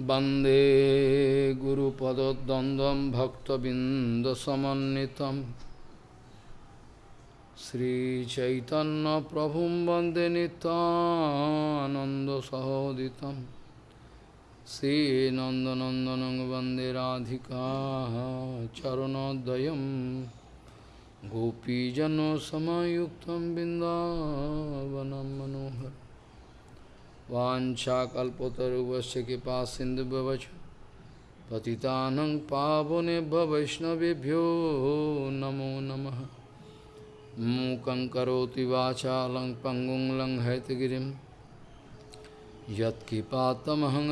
वन्दे गुरुपदद्वन्द्वं भक्तबिन्दसमन्वितं श्रीचैतन्यप्रभुं वन्दे नितानन्दसहोदितं श्रीनन्दनन्दनं वन्दे राधिका चरणोदयं गोपीजनसमयुक्तं बिन्दावनं मनोहर वाशाकुवश कृपा सिंधु पति पतितानंग पावने वैष्णवभ्यो नमो नम। मूक करोति पंगुं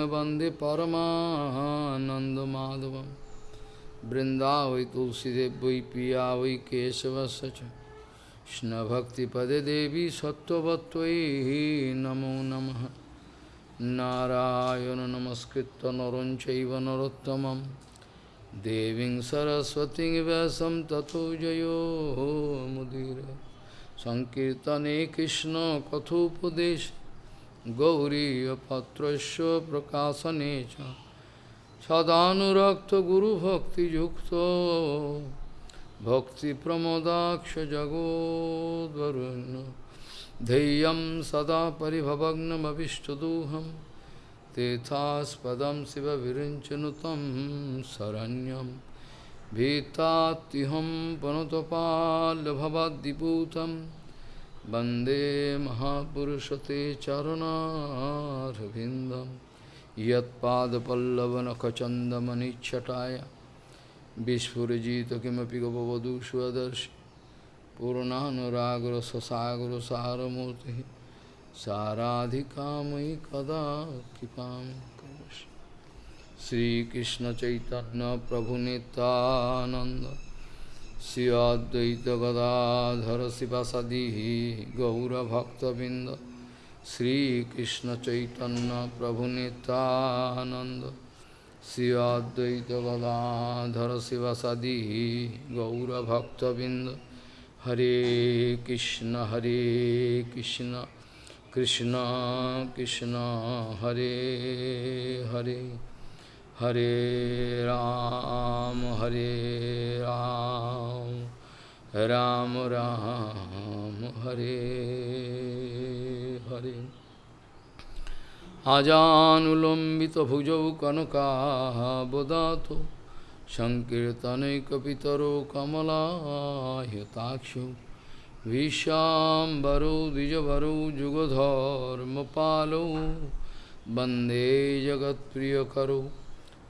वंदे परमानंदमाधव वृंदा वै तुलसीदेव वै पिया वै केशवश देवी सत्वत्व नमो नमः। नारायण नमस्कृत नर चैव नरोत्तमं देवीं सरस्वतीं व्यासं ततो जयो मुदीर सङ्कीर्तने कृष्णकथोपदेश गौरीयपत्रस्य प्रकाशने च सदानुरक्तगुरुभक्तियुक्तो भक्तिप्रमोदाक्षजगोद्वरुण्य धैर्यं सदा परिभवग्नमभिष्टदोहं तेथास्पदं शिवविरिञ्चनुतं शरण्यं भीतात्युहं पनुतपाल्भवद्दिपूतं वन्दे महापुरुषते चरणारविन्दं यत्पादपल्लवनखचन्दमनिच्छटाय विस्फुरजित किमपि गपवधू स्वदर्शि पूर्णानुरागर ससागर सारमूर्ति साराधिकामयि कदा कृपा श्रीकृष्ण चैतन्य प्रभु नित्यानंद श्री अद्वैत गदाधर शिवसदी गौरभक्तबिंद श्रीकृष्ण चैतन्य प्रभु Nityanand Shri Advaita Gadadhar शिवसदी गौरभक्तबिंद Hare Krishna Hare Krishna Krishna Krishna Hare Hare Hare Ram Hare Ram Ram Ram Hare Hare Ajanulambita bhujau kanaka bodhato सङ्कीर्तनैकपितरो कमलायताक्षो विशाम्बरो द्विजवरो जुगधर्मपालो। वंदे जगत्प्रियकरो,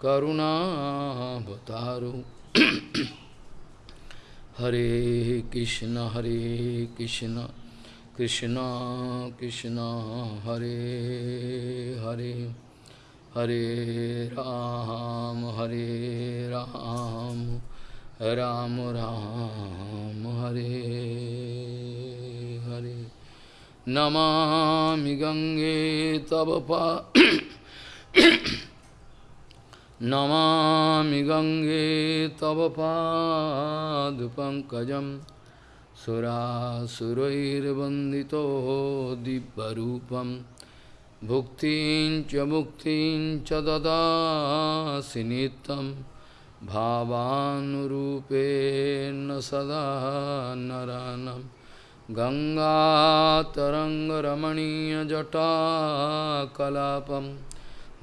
करुणावतारो। हरे कृष्ण हरे कृष्ण कृष्ण कृष्ण, हरे हरे। हरे राम हरे राम राम राम हरे हरे नमामि गंगे तव पा नमामि गंगे तव पादपङ्कजं सुरासुरैर्वन्दितो दिव्यरूपम् भुक्तिं च मुक्तिं च ददासि नित्यं भावानुरूपेण सदा नरानं। गङ्गातरङ्गरमणीयजटाकलापं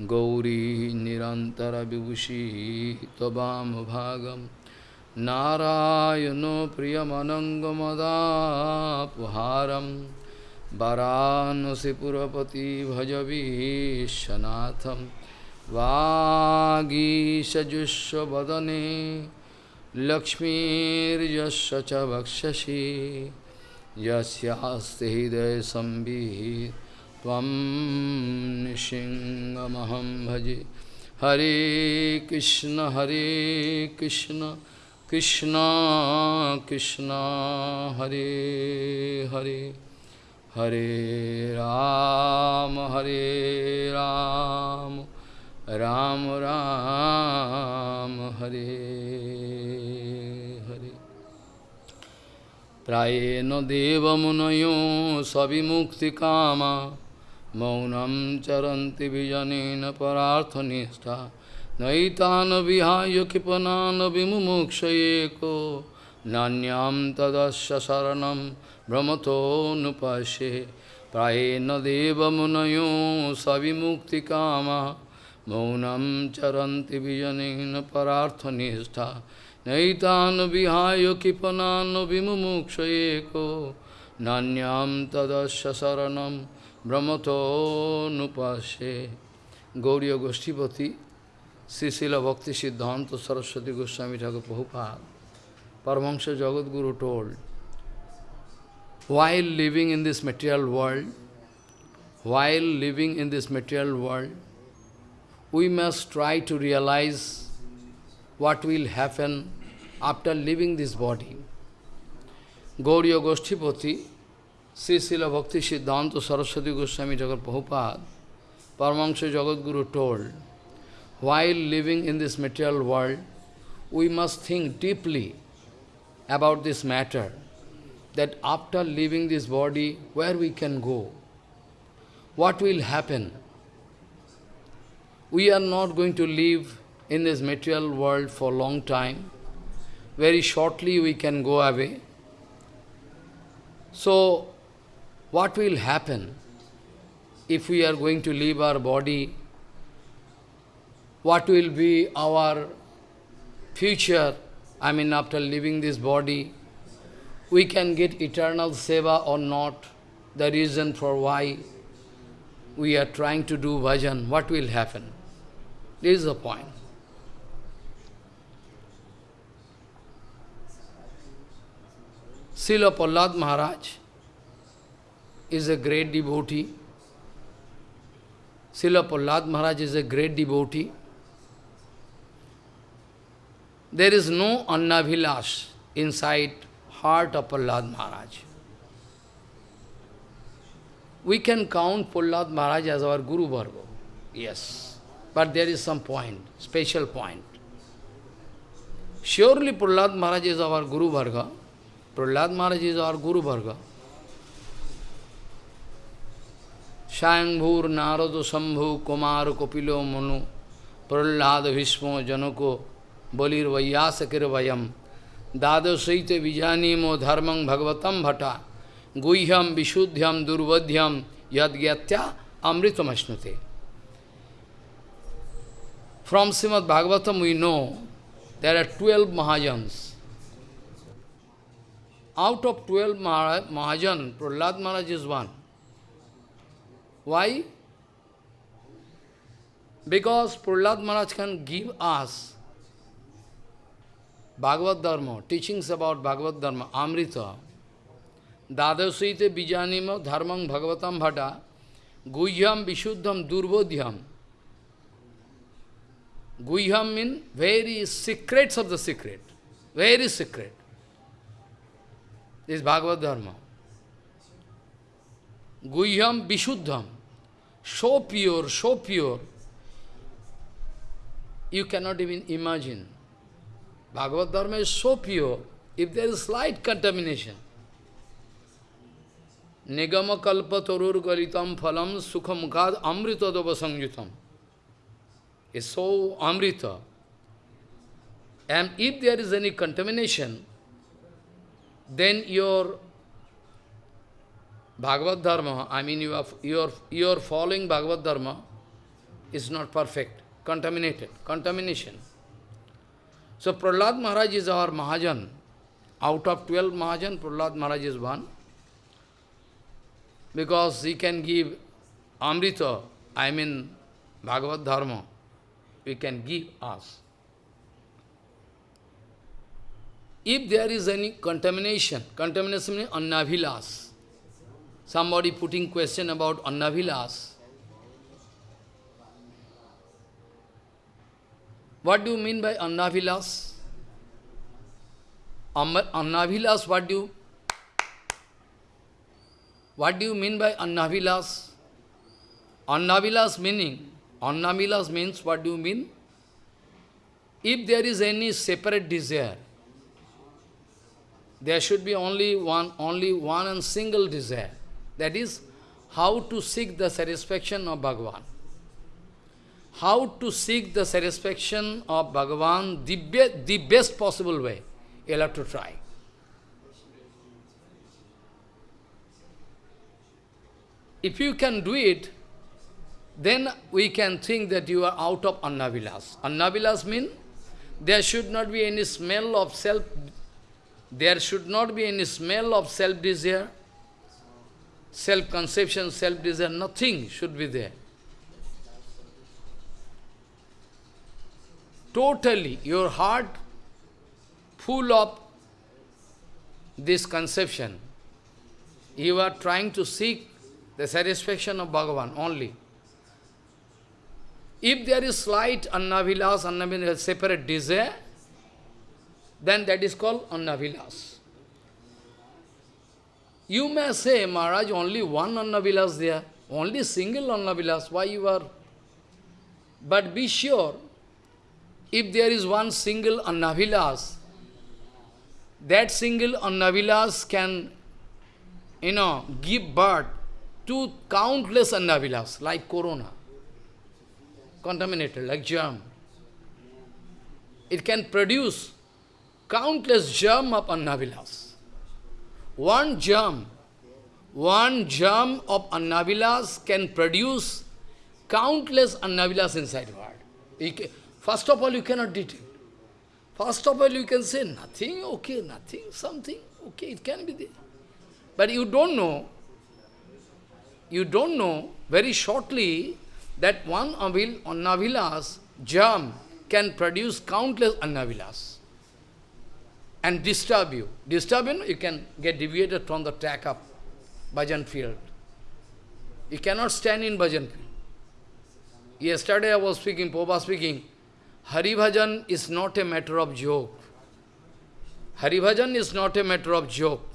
गौरी निरन्तरविभूषी त्ववामभागं नारायणो प्रियमनङ्गमदापहारम् वाराणसीपुरपति भजवीशनाथं वागीशजुष्वदने लक्ष्मीर्यस्य च वक्षसि। यस्यास्ति हृदयसंवित् त्वं भजे। हरे कृष्ण हरे Krishna Krishna Krishna, Hare Hare. Hare Ram, Hare Ram, Ram Ram, Hare Hare. Prayena deva munayo savimukti kama, maunam charanti vijane vijanena pararthanistha, naitana vihaya kipanana vimumukshayeko, nanyam tadasya saranam, brahmato nupashe Prayena deva munayo savimukti kama Maunam charanti vijanena pararthanistha Naitana vihaya kipanana vimumukshayeko Nanyam tadasya saranam brahmato nupashe Gauriya Goshtipati Srila Bhakti Siddhanta Saraswati Goswami Thakur Prabhupada Paramahansa Jagadguru told, while living in this material world, while living in this material world, we must try to realize what will happen after leaving this body. Gauriya Goshtipati, Srila Bhakti Siddhanta Saraswati Goswami Jagat Prabhupada, Paramahansa Jagadguru told, while living in this material world, we must think deeply about this matter, that after leaving this body, where we can go, what will happen. We are not going to live in this material world for a long time. Very shortly we can go away. So, what will happen if we are going to leave our body what will be our future, I mean after leaving this body, we can get eternal seva or not, the reason for why we are trying to do bhajan, what will happen? This is the point. Srila Prahlad Maharaj is a great devotee. Srila Prahlad Maharaj is a great devotee. There is no Annavilas inside heart of Prahlad Maharaj. We can count Prahlad Maharaj as our Guru Varga, yes. But there is some point, special point. Surely Prahlad Maharaj is our Guru Varga. Prahlad Maharaj is our Guru Varga. Shayambhur Narado Sambhu Kumar Kopilo Manu Prahlad Bhishmo Janoko Vijanimo bhagavatam bhata guhyam vishuddhyam durvadhyam yadgyatya. From Srimad Bhagavatam we know there are 12 Mahajans. Out of 12 Mahajan, Prahlad Maharaj is one. Why? Because Prahlad Maharaj can give us Bhagavad Dharma, teachings about Bhagavad Dharma, Amrita, Dadasite Bijanima Dharmam Bhagavatam Bhata, Guhyam Vishuddham Durbodhyam. Guhyam means very secrets of the secret, very secret. This Bhagavad Dharma. Guhyam Vishuddham, so pure, so pure, you cannot even imagine. Bhagavad Dharma is so pure, if there is slight contamination, Nigama kalpa torur galitam phalam sukhamukad amrita dava sangyutam. is so amrita. And if there is any contamination, then your Bhagavad Dharma, I mean your, your, your following Bhagavad Dharma is not perfect, contaminated, contamination. So Prahlad Maharaj is our Mahajan. Out of 12 Mahajan, Prahlad Maharaj is one. Because he can give Amrita, I mean Bhagavad Dharma, he can give us. If there is any contamination, contamination means annavilas. Somebody putting question about annavilas. What do you mean by annavilas? Annavilas, what do you what do you mean by annavilas? Annavilas meaning, annavilas means what do you mean? If there is any separate desire, there should be only one, only one and single desire. That is how to seek the satisfaction of Bhagavan. How to seek the satisfaction of Bhagavan the, the best possible way. You'll have to try. If you can do it, then we can think that you are out of Annavilas. Annavilas means there should not be any smell of self, there should not be any smell of self-desire, self-conception, self-desire, nothing should be there. Totally, your heart full of this conception. You are trying to seek the satisfaction of Bhagavan only. If there is slight annavilas, annavilas, separate desire, then that is called annavilas. You may say, Maharaj, only one annavilas there, only single annavilas, why you are... But be sure, if there is one single annavilas, that single annavilas can, you know, give birth to countless annavilas, like corona contaminated, like germ. It can produce countless germ of annavilas. One germ, one germ of annavilas can produce countless annavilas inside your heart. First of all, you cannot detect. First of all, you can say nothing, okay, nothing, something, okay, it can be there. But you don't know, you don't know, very shortly, that one avil, annavilas, germ, can produce countless annavilas and disturb you. Disturb you, you can get deviated from the track of bhajan field. You cannot stand in bhajan field. Yesterday I was speaking, Popa speaking, Hari Bhajan is not a matter of joke. Hari Bhajan is not a matter of joke.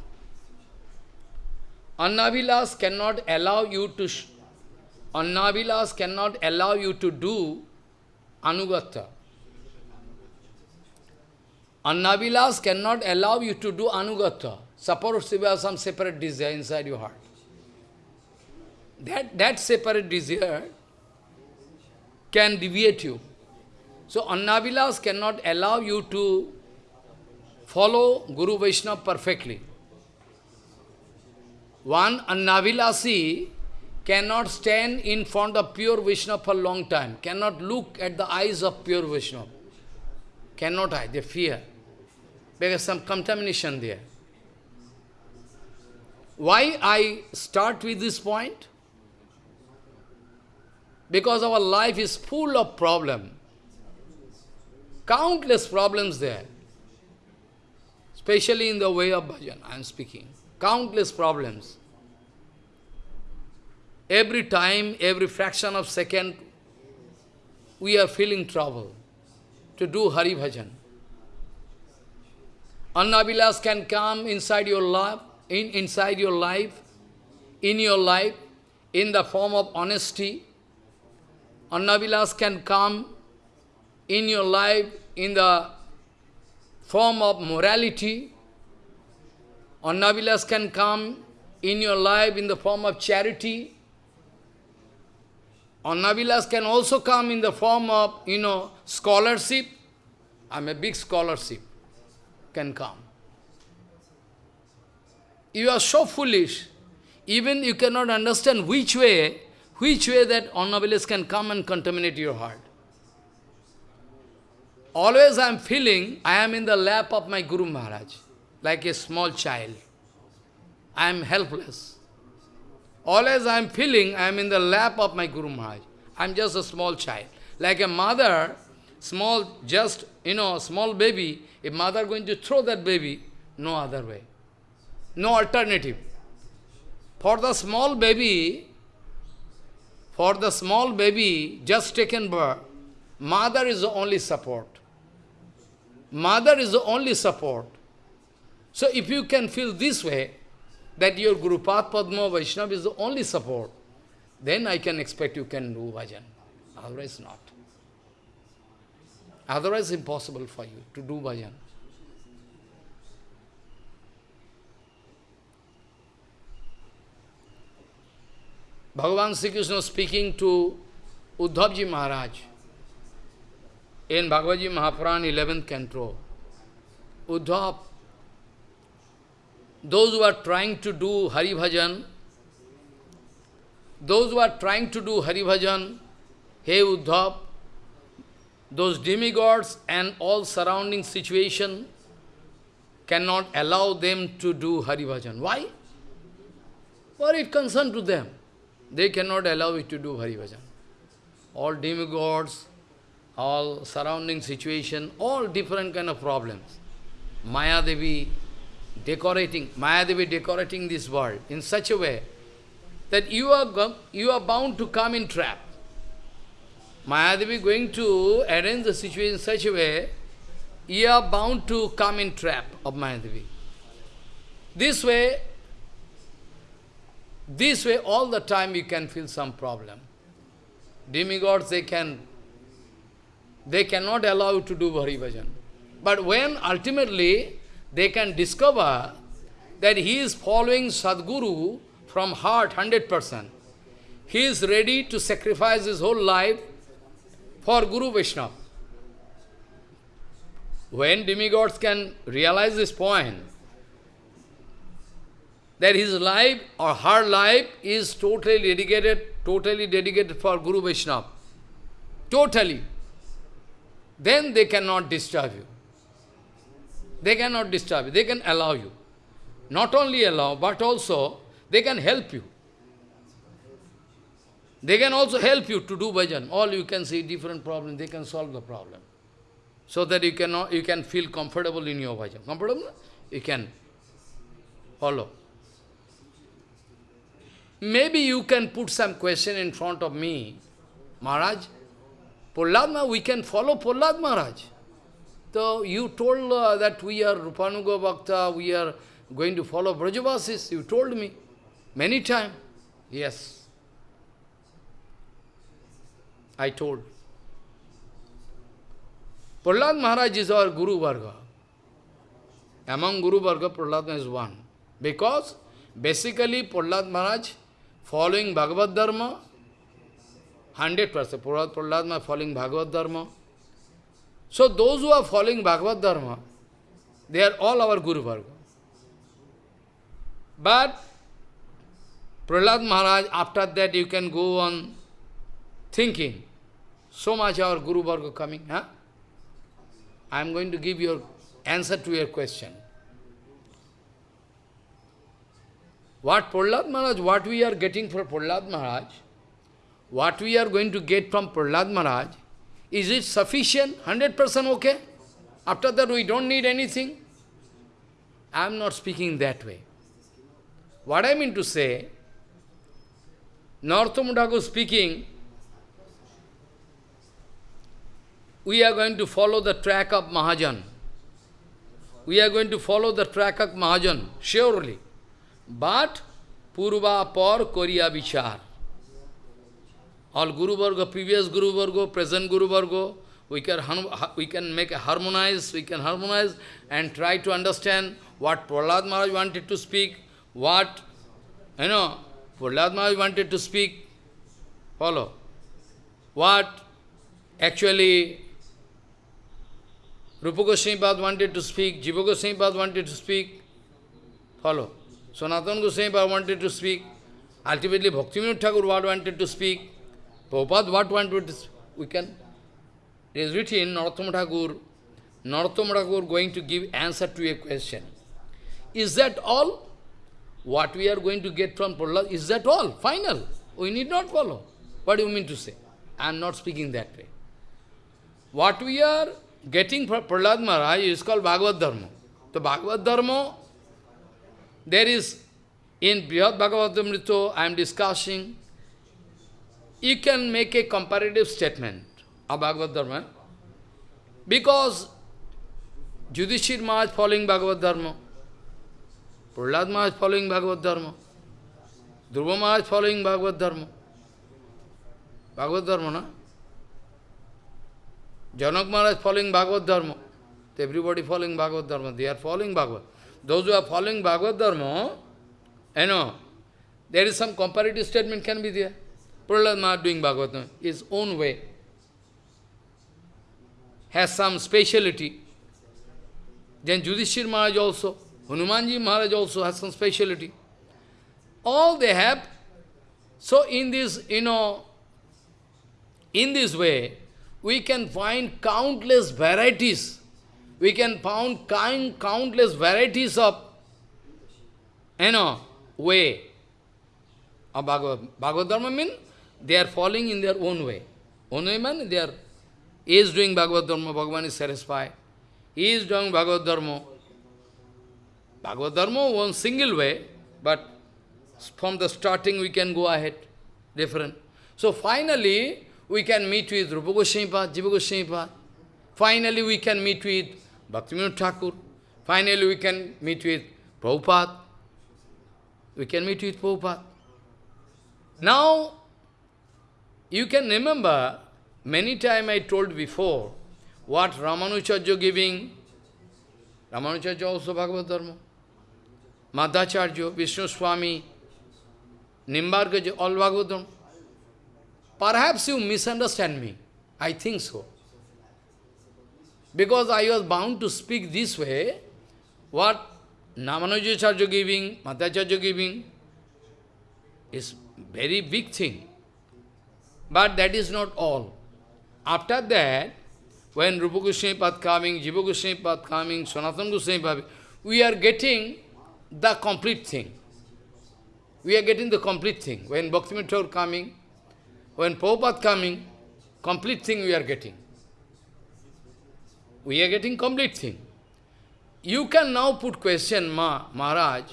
Annavilas cannot allow you to Annavilas cannot allow you to do Anugata. Annavilas cannot allow you to do Anugata. Suppose you have some separate desire inside your heart. That, that separate desire can deviate you. So Annavilas cannot allow you to follow Guru Vaishnava perfectly. One Annavilasi cannot stand in front of pure Vishnu for a long time, cannot look at the eyes of pure Vishnu. Cannot hide, they fear. Because some contamination there. Why I start with this point? Because our life is full of problem. Countless problems there. Especially in the way of bhajan, I am speaking. Countless problems. Every time, every fraction of second, we are feeling trouble to do Hari Bhajan. Annavilas can come inside your life, in, inside your life, in your life, in the form of honesty. Annavilas can come in your life in the form of morality. Annavilas can come in your life in the form of charity. Annavilas can also come in the form of, you know, scholarship. I'm a big scholarship, can come. You are so foolish, even you cannot understand which way, which way that Annavilas can come and contaminate your heart. Always I am feeling I am in the lap of my Guru Maharaj, like a small child. I am helpless. Always I am feeling I am in the lap of my Guru Maharaj. I am just a small child. Like a mother, small, just, you know, small baby, if mother going to throw that baby, no other way. No alternative. For the small baby, for the small baby just taken birth, mother is the only support. Mother is the only support. So if you can feel this way, that your Guru Padma Vaishnava is the only support, then I can expect you can do bhajan. Otherwise not. Otherwise impossible for you to do bhajan. Bhagavan Sri Krishna speaking to Uddhavji Maharaj in Bhagavad Gita Mahapuran 11th canto. Uddhav, those who are trying to do Hari Bhajan, those who are trying to do Hari Bhajan, hey Uddhav, those demigods and all surrounding situation cannot allow them to do Hari Bhajan. Why? For it concern to them. They cannot allow it to do Hari Bhajan. All demigods, all surrounding situation, all different kind of problems. Maya Devi decorating, Maya Devi decorating this world in such a way that you are, you are bound to come in trap. Maya Devi going to arrange the situation in such a way, you are bound to come in trap of Maya Devi. This way, this way all the time you can feel some problem. Demigods, they can, they cannot allow you to do Hari Bhajan. But when ultimately they can discover that he is following Sadguru from heart 100%, he is ready to sacrifice his whole life for Guru Vaishnava. When demigods can realize this point, that his life or her life is totally dedicated, totally dedicated for Guru Vaishnava. Totally. Then they cannot disturb you. They cannot disturb you. They can allow you. Not only allow, but also they can help you. They can also help you to do bhajan. All you can see different problems, they can solve the problem. So that you can, you can feel comfortable in your bhajan. Comfortable? You can follow. Maybe you can put some question in front of me. Maharaj, Prahlad we can follow Prahlad Maharaj. So you told uh, that we are Rupanuga Bhakta, we are going to follow Brajavasis. You told me many times. Yes. I told. Prahlad Maharaj is our Guru Varga. Among Guru Varga, Prahlad is one. Because basically Prahlad Maharaj following Bhagavad Dharma, 100%. Prahlad, Prahlad Maharaj following Bhagavad Dharma. So those who are following Bhagavad Dharma, they are all our Guru Varga. But Prahlad Maharaj, after that you can go on thinking, so much our Guru Varga coming, huh? I am going to give your answer to your question. What Prahlad Maharaj, what we are getting from Prahlad Maharaj, what we are going to get from Prahlad Maharaj, is it sufficient, 100% okay? After that we don't need anything? I am not speaking that way. What I mean to say, Thakur speaking, we are going to follow the track of Mahajan. We are going to follow the track of Mahajan, surely. But, Purva Par Korea Vichar. All Guru Varga, previous Guru Varga, present Guru Varga, we can, we can make a harmonize, we can harmonize and try to understand what Prahlad Maharaj wanted to speak, what, you know, Prahlad Maharaj wanted to speak, follow, what actually Rupa Goswami wanted to speak, Jiva Goswami wanted to speak, follow. Sanatana Goswami wanted to speak, ultimately Bhakti Bhaktivinoda Thakur wanted to speak, Prabhupada what to speak, we can. It is written, Narottam Thakur, Narottam going to give answer to a question. Is that all? What we are going to get from Prahlad, is that all? Final. We need not follow. What do you mean to say? I am not speaking that way. What we are getting from Prahlad Maharaj is called Bhagavad Dharma. The Bhagavad Dharma, there is, in Brihad Bhagavatamrita, I am discussing, you can make a comparative statement of Bhagavad Dharma, because Yudhishthir Maharaj following Bhagavad Dharma, Prahlad Maharaj following Bhagavad Dharma, Dhruva Maharaj following Bhagavad Dharma. Bhagavad Dharma, na? Janak Maharaj following Bhagavad Dharma. Everybody following Bhagavad Dharma. They are following Bhagavad. Those who are following Bhagavad Dharma, you know, There is some comparative statement can be there. Prahlad Maharaj doing Bhagavatam, his own way. Has some speciality. Then Yudhishthir Maharaj also, Hanumanji Maharaj also has some speciality. All they have. So in this, you know, in this way, we can find countless varieties. We can find kind, countless varieties of, you know, way Bhagavad Dharma means they are falling in their own way. Own way means they are, he is doing Bhagavad Dharma, Bhagavan is satisfied. He is doing Bhagavad Dharma. Bhagavad Dharma one single way, but from the starting we can go ahead, different. So finally, we can meet with Rupa Goswami Jiva Goswami. Finally, we can meet with Bhaktivinoda Thakur. Finally, we can meet with Prabhupada. We can meet with Prabhupada. Now, you can remember, many times I told before, what Ramanujacharya giving, Ramanujacharya also Bhagavad Dharma, Madhvacharya, Vishnu Swami, Nimbargaja, all Bhagavad Dharma. Perhaps you misunderstand me. I think so. Because I was bound to speak this way, what Ramanujacharya giving, Madhvacharya giving, is very big thing. But that is not all. After that, when Rupa Goswami coming, Jiva Goswami coming, Sanatana Goswami Pad, we are getting the complete thing. We are getting the complete thing. When Bhaktivinoda coming, when Prabhupada coming, complete thing we are getting. We are getting complete thing. You can now put question, Ma, Maharaj,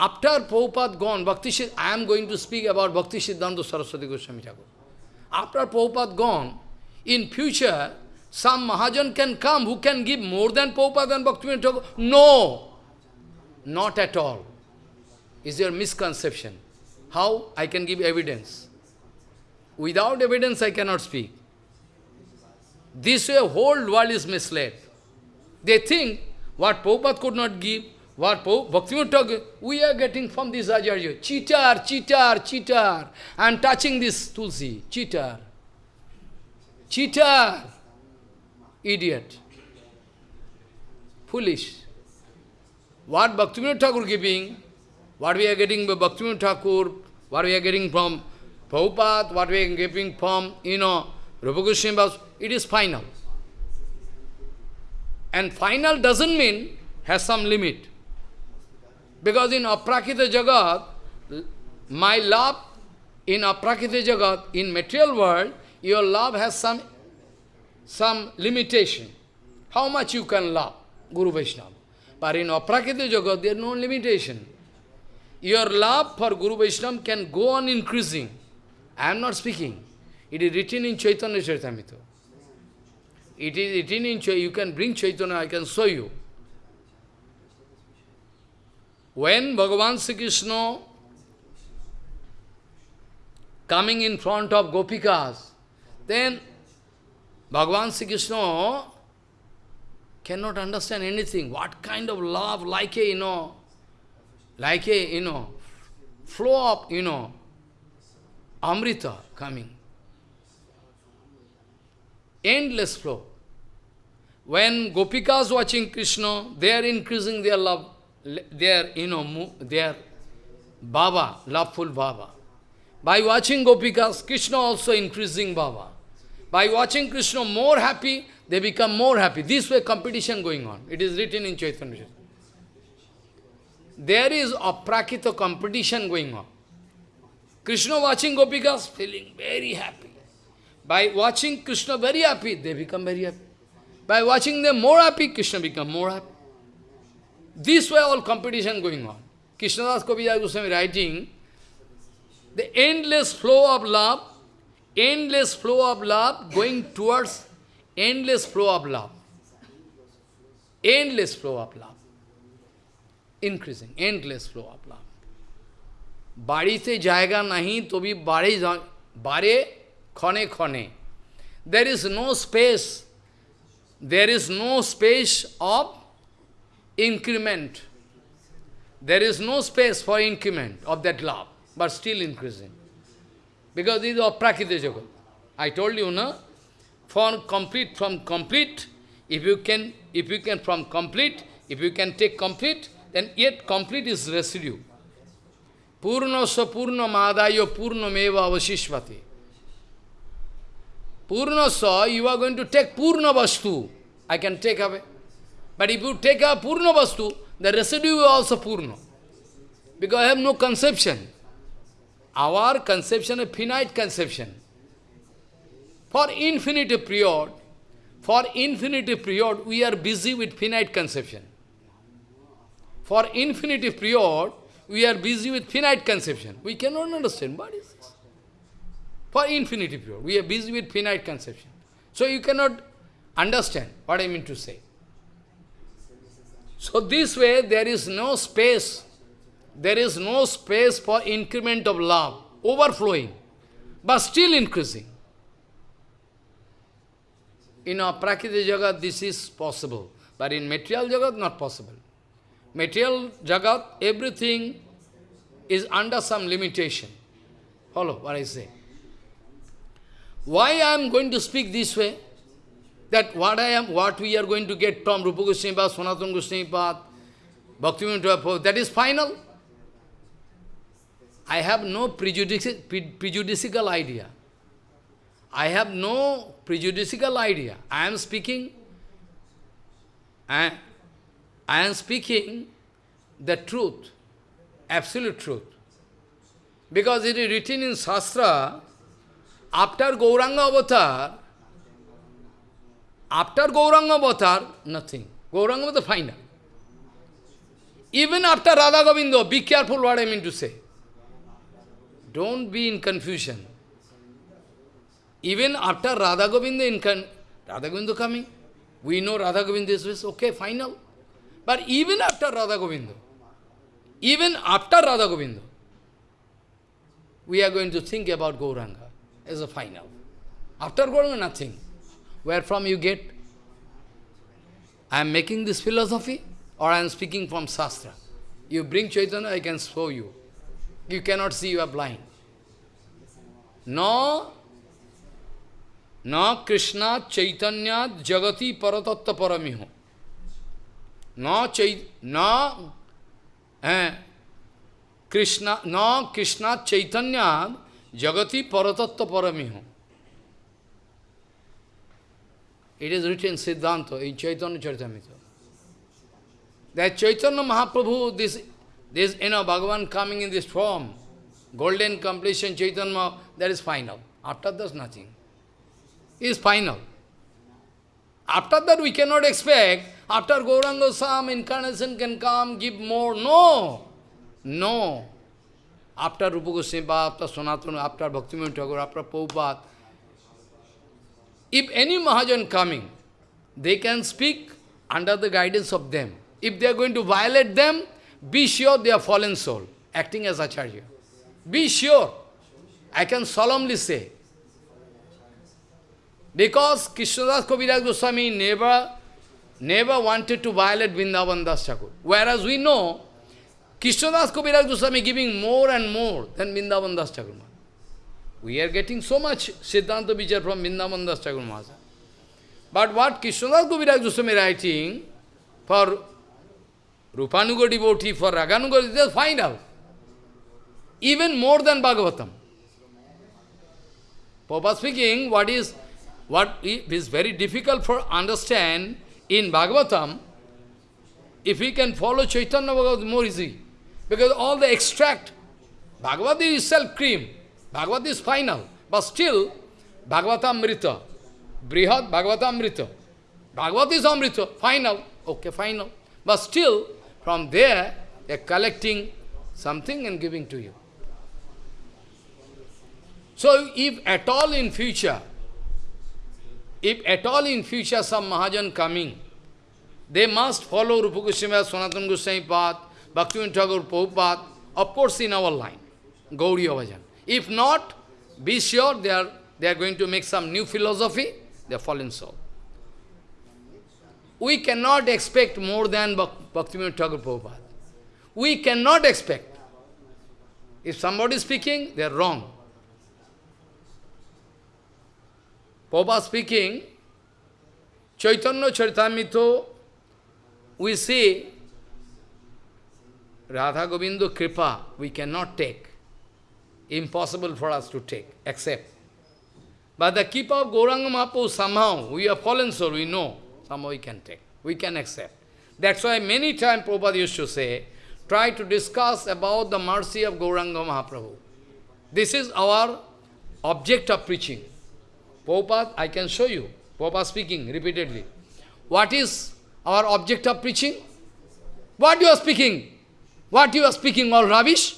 after Prabhupada gone, Bhakti I am going to speak about Bhakti Siddhanta Saraswati Goswami Thakur. After Prabhupada gone, in future, some Mahajan can come who can give more than Prabhupada and Bhakti Thakur. No! Not at all. Is your misconception. How I can give evidence? Without evidence I cannot speak. This way whole world is misled. They think what Prabhupada could not give, what we are getting from this Acharya. Cheater, cheater, cheater. I am touching this Tulsi. Cheater. Cheater. Idiot. Foolish. What Bhaktivinoda Thakur giving, what we are getting by Bhaktivinoda Thakur, what we are getting from Prabhupada, what we are getting from, you know, Rupa Goswami, it is final. And final doesn't mean has some limit. Because in aprakrita jagat, my love in aprakrita jagat, in material world, your love has some, some limitation. How much you can love Guru Vaishnava. But in aprakrita jagat, there is no limitation. Your love for Guru Vaishnava can go on increasing. I am not speaking. It is written in Chaitanya Charitamrita. It is written in Chaitanya. You can bring Chaitanya, I can show you. When Bhagavan Sri Krishna coming in front of Gopikas, then Bhagavan Sri Krishna cannot understand anything. What kind of love, like a, you know, like a, you know, flow of, you know, Amrita coming. Endless flow. When Gopikas watching Krishna, they are increasing their love their, you know, their Baba, loveful Baba. By watching Gopikas, Krishna also increasing Baba. By watching Krishna more happy, they become more happy. This way competition going on. It is written in Chaitanya. There is a prakita competition going on. Krishna watching Gopikas, feeling very happy. By watching Krishna very happy, they become very happy. By watching them more happy, Krishna become more happy. This way all competition going on. Krishnadas Kaviraj Goswami writing, the endless flow of love, endless flow of love going towards endless flow of love. Endless flow of love. Increasing, endless flow of love. Body से जाएगा नहीं तो भी bare बारे खने खने there is no space increment. there is no space for increment of that love, but still increasing. Because this is aprakrita jagat. I told you, no? From complete, from complete, if you can, if you can from complete, if you can take complete, then yet complete is residue. Purnasya purna madaya purna meva avashishvati. Purnasya, you are going to take purna vastu. I can take away. But if you take a purna vastu, the residue is also purna. Because I have no conception. Our conception is finite conception. For infinite period, for infinite period, we are busy with finite conception. For infinite period, we are busy with finite conception. We cannot understand what is this. For infinity period, we are busy with finite conception. So you cannot understand what I mean to say. So this way, there is no space, there is no space for increment of love, overflowing, but still increasing. In our Prakriti Jagat, this is possible, but in material Jagat, not possible. Material Jagat, everything is under some limitation. Follow what I say. Why I am going to speak this way? That what I am, what we are going to get from Rupa Goswami Pad, Sanatana Goswami Pad, Bhaktivinoda that is final. I have no prejudici prejudicial idea. I have no prejudicial idea. I am speaking, I, I am speaking the truth, absolute truth. Because it is written in Shastra, after Gauranga avatar, after Gauranga avatar, nothing. Gauranga was the final. Even after Radha Govindo, be careful what I mean to say. Don't be in confusion. Even after Radha Govinda, in Radha Govinda coming, we know Radha Govinda is okay, final. But even after Radha Govinda, even after Radha Govinda, we are going to think about Gauranga as a final. After Gauranga, nothing. Where from you get? I am making this philosophy or I am speaking from Shastra. You bring Chaitanya, I can show you. You cannot see, you are blind. No, no Krishna Chaitanya Jagati Paratatta Paramiho. No Chait no eh, Krishna no Krishna Chaitanya Jagati Paratatta Paramiho. It is written Siddhanta in Chaitanya Charitamrita. That Chaitanya Mahaprabhu, this, this, you know, Bhagavan coming in this form, golden completion Chaitanya, that is final. After that, nothing is final. After that we cannot expect, after Gauranga Sam, incarnation can come, give more. No! No. After Rupa Goswami, after Sanatana, after Bhakti Thakur, after Prabhupada, if any Mahajan coming, they can speak under the guidance of them. If they are going to violate them, be sure they are fallen soul, acting as Acharya. Be sure. I can solemnly say, because Krishnadas Kaviraj Goswami never, never wanted to violate Vrindavan Das Thakur. Whereas we know, Krishnadas Kaviraj Goswami giving more and more than Vrindavan Das Thakur. We are getting so much Siddhanta Vichar from Vrindavan Das Thakur Maharaj. But what Krishnadas Kaviraj Goswami writing for Rupanuga devotee, for Raganuga, they find out. Even more than Bhagavatam. Papa speaking, what is what is very difficult for understand in Bhagavatam, if we can follow Chaitanya Bhagavad, more easy. Because all the extract, Bhagavad is self cream, Bhagavad is final, but still, Bhagavatamrita, Brihad Bhagavatamrita, Bhagavad is Amrita, final, okay, final. But still, from there, they are collecting something and giving to you. So, if at all in future, if at all in future some Mahajan coming, they must follow Rupa Goswami, Sanatana Goswami path, Bhaktivinoda Thakur Prabhupada, of course in our line, Gauriya Bhajan. If not, be sure they are, they are going to make some new philosophy, they are fallen soul. We cannot expect more than Bhaktivinoda Thakur Prabhupada. we cannot expect. If somebody is speaking, they are wrong. Prabhupada speaking, Chaitanya Charitamrita, we see Radha Govinda Kripa, we cannot take. Impossible for us to take, accept. But the keep of Gauranga Mahaprabhu, somehow, we are fallen soul, we know, somehow we can take, we can accept. That's why many times Prabhupada used to say, try to discuss about the mercy of Gauranga Mahaprabhu. This is our object of preaching. Prabhupada, I can show you. Prabhupada speaking repeatedly. What is our object of preaching? What you are speaking? What you are speaking all rubbish?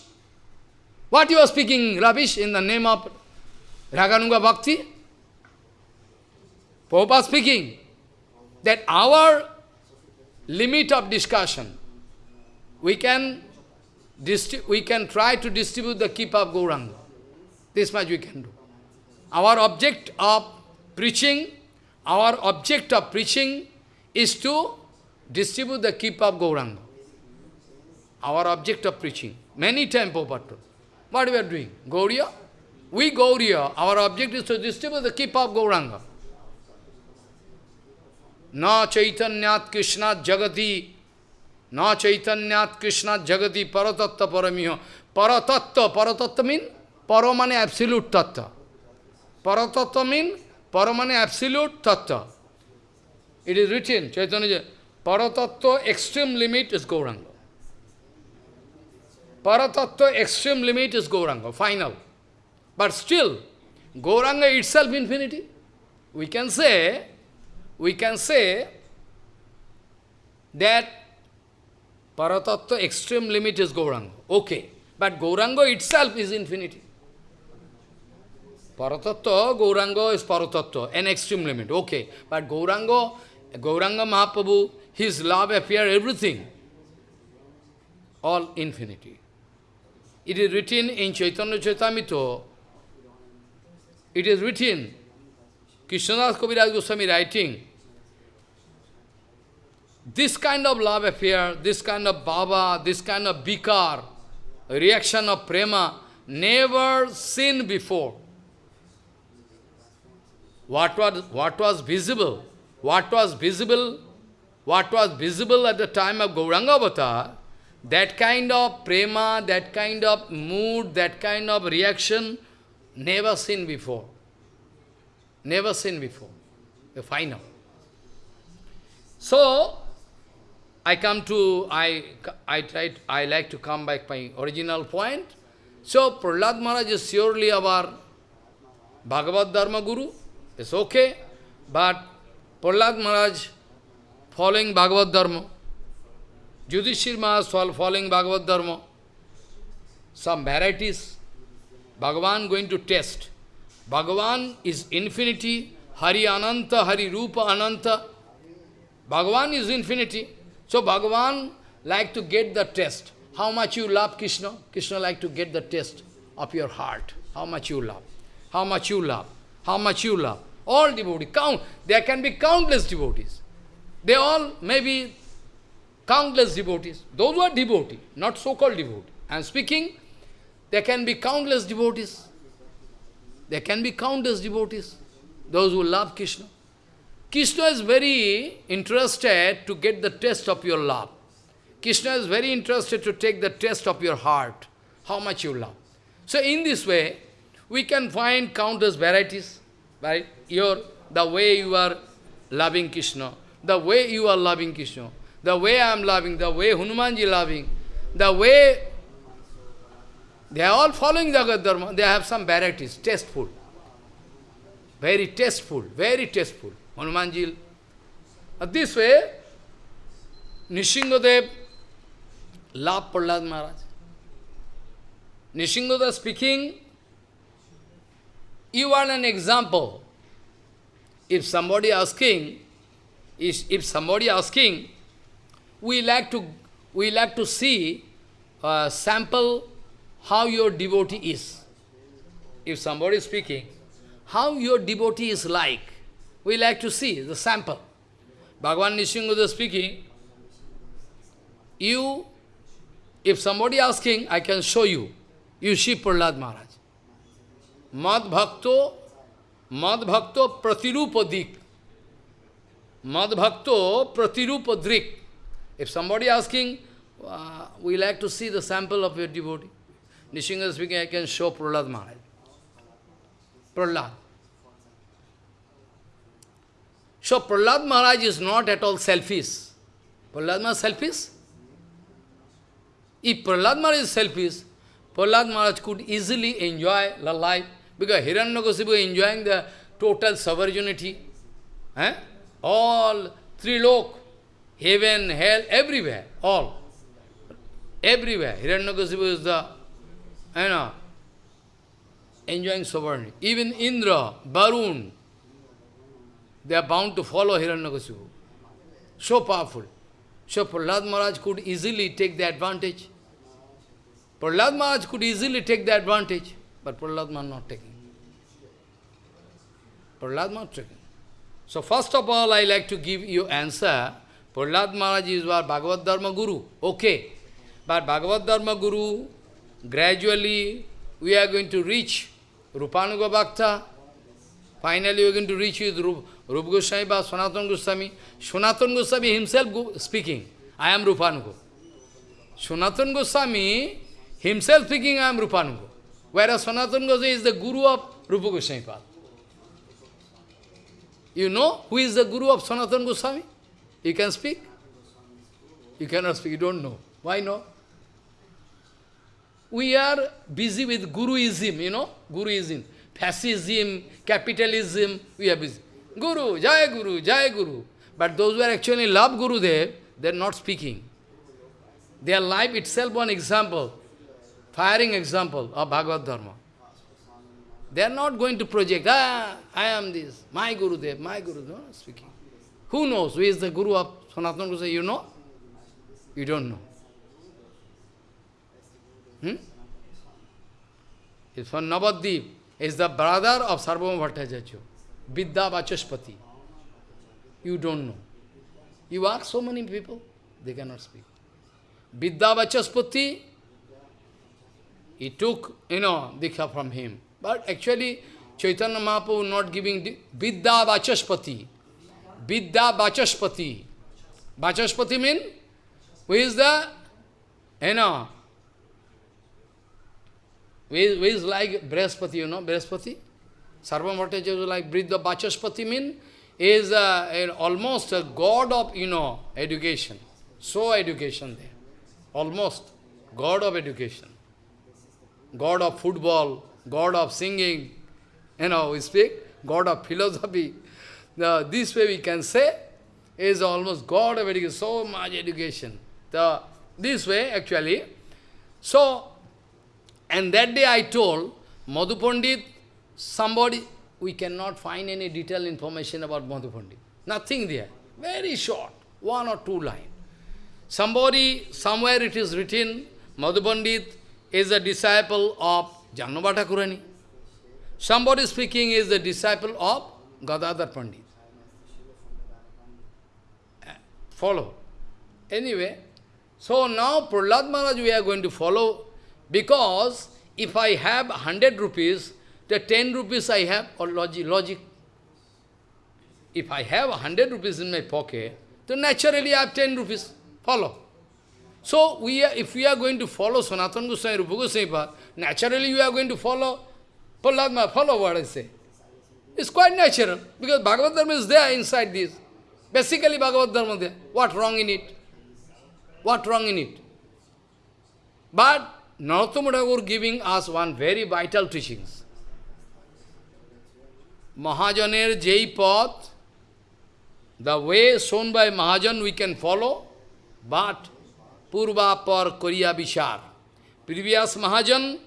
What you are speaking rubbish in the name of Raganuga Bhakti? Prabhupada speaking that our limit of discussion, we can, we can try to distribute the keep of Gauranga. This much we can do. Our object of preaching, our object of preaching is to distribute the keep of Gauranga. Our object of preaching. Many times Prabhupada What we are doing? Gauriya? We Gauriya, our object is to distribute the keep of Gauranga. Na Chaitanyat Krishna Jagati Na Chaitanyat Krishna Jagati Paratatta Paramiho. Paratatta, Paratatta means Paramane absolute tattva. Paratattva means Paramane absolute tattva. It is written, Chaitanya, Paratattva extreme limit is Gauranga. Paratattva extreme limit is Gauranga, final. But still, Gauranga itself infinity. We can say, we can say that Paratattva extreme limit is Gauranga. Okay. But Gauranga itself is infinity. Paratattva, Gauranga is Paratattva, an extreme limit. Okay. But Gauranga, Gauranga Mahaprabhu, his love appear everything. All infinity. It is written in Chaitanya Charitamrita, it is written, Krishnadas Kaviraj Goswami writing, this kind of love affair, this kind of bhava, this kind of bikar, reaction of prema, never seen before. What was, what was visible? What was visible? What was visible at the time of Gauranga Avatar, that kind of prema, that kind of mood, that kind of reaction, never seen before. Never seen before. The final. So, I come to, I, I try, I like to come back my original point. So, Prahlad Maharaj is surely our Bhagavad Dharma Guru. It's okay. But Prahlad Maharaj following Bhagavad Dharma. Yudhishthir Maharaj following Bhagavad Dharma. Some varieties. Bhagavan going to test. Bhagavan is infinity. Hari Ananta, Hari Rupa Ananta. Bhagavan is infinity. So Bhagavan like to get the test. How much you love Krishna? Krishna like to get the test of your heart. How much you love. How much you love. How much you love. All devotees. Count. There can be countless devotees. They all may be countless devotees. Those who are devotees, not so-called devotees. I am speaking, there can be countless devotees. There can be countless devotees. Those who love Krishna. Krishna is very interested to get the test of your love. Krishna is very interested to take the test of your heart, how much you love. So in this way, we can find countless varieties, right? Your, the way you are loving Krishna, the way you are loving Krishna, the way I am loving, the way Hanumanji loving, the way they are all following Jagat Dharma, they have some varieties, tasteful. Very tasteful, very tasteful. Hanumanji. Uh, this way, Nrisinghadev loved Prahlad Maharaj. Nrisinghadev speaking, you are an example. If somebody asking, if somebody asking, we like to we like to see a sample how your devotee is. If somebody is speaking, how your devotee is like, we like to see the sample. Bhagavan Nishinguda speaking, you, If somebody asking, I can show you. You see Prahlad Maharaj. Mad Bhakto, Mad Bhakto Pratirupadhrik. Mad Bhakto Pratirupadhrik. If somebody asking, uh, we like to see the sample of your devotee. Nrisingha speaking, I can show Prahlad Maharaj. Prahlad. So Prahlad Maharaj is not at all selfish. Prahlad Maharaj selfish? If Prahlad Maharaj is selfish, Prahlad Maharaj could easily enjoy the life because Hiranyakasipu is enjoying the total sovereignty. Eh? All three lok, heaven, hell, everywhere, all. Everywhere. Hiranyakasipu is the, you know, enjoying sovereignty. Even Indra, Varun, they are bound to follow Hiranyakasipu. So powerful. So Prahlad Maharaj could easily take the advantage. Prahlad Maharaj could easily take the advantage, but Prahlad Maharaj not taking. Prahlad Maharaj taking. So first of all, I like to give you answer. Prahlad Maharaj is our Bhagavad Dharma Guru. Okay. But Bhagavad Dharma Guru, gradually we are going to reach Rupanuga Bhakta. Finally we are going to reach with Rup, Rup Goswami or Goswami. Sanatana Goswami himself speaking, I am Rupanuga. Sanatana Goswami himself speaking, I am Rupanuga. Whereas Sanatana Goswami is the guru of Rupa Goswami. You know who is the guru of Sanatana Goswami? You can speak? You cannot speak, you don't know. Why not? We are busy with Guruism, you know, Guruism. Fascism, capitalism, we are busy. Guru, Jai Guru, Jai Guru. But those who are actually love Gurudev, they are not speaking. Their life itself one example, firing example of Bhagavad Dharma. They are not going to project, ah, I am this, my Gurudev, my Guru, no, speaking. Who knows who is the Guru of Sanatana Goswami? You know? You don't know. Hmm? It's from. Is the brother of Sarvabhauma Bhattacharya, Vidya Vachaspati. You don't know. You ask so many people, they cannot speak. Vidya Vachaspati, he took, you know, Dikha from him. But actually, Chaitanya Mahaprabhu not giving Vidya Vachaspati. Vidya Vachaspati. Vachaspati means, who is the, you know, who is, who is like Brihaspati, you know, Brihaspati? Sarvabhauma Bhattacharya is like Vidya Vachaspati means, is uh, almost a god of, you know, education. So education there. Almost. God of education. God of football, God of singing, you know, we speak, God of philosophy. The, this way we can say, is almost God of education, so much education. The, this way, actually. So, and that day I told, Madhu Pandit, somebody, we cannot find any detailed information about Madhu Pandit. Nothing there. Very short, one or two lines. Somebody, somewhere it is written, Madhu Pandit is a disciple of Jahnava Thakurani. Somebody speaking is the disciple of Gadadhar Pandit. Follow. Anyway, so now Prahlad Maharaj we are going to follow because if I have 100 rupees, the 10 rupees I have, or logic, logic. If I have 100 rupees in my pocket, then naturally I have 10 rupees. Follow. So, we are, if we are going to follow Sanatana Goswami, Rupa Goswami, naturally we are going to follow Prahlad follow what I say. It's quite natural, because Bhagavad Dharma is there inside this. Basically Bhagavad Dharma there. What wrong in it? What wrong in it? But Narottama Thakur giving us one very vital teachings. Mahajaner Jai Path, the way shown by Mahajan we can follow, but Purva par Koriya Vishar. Previous Mahajan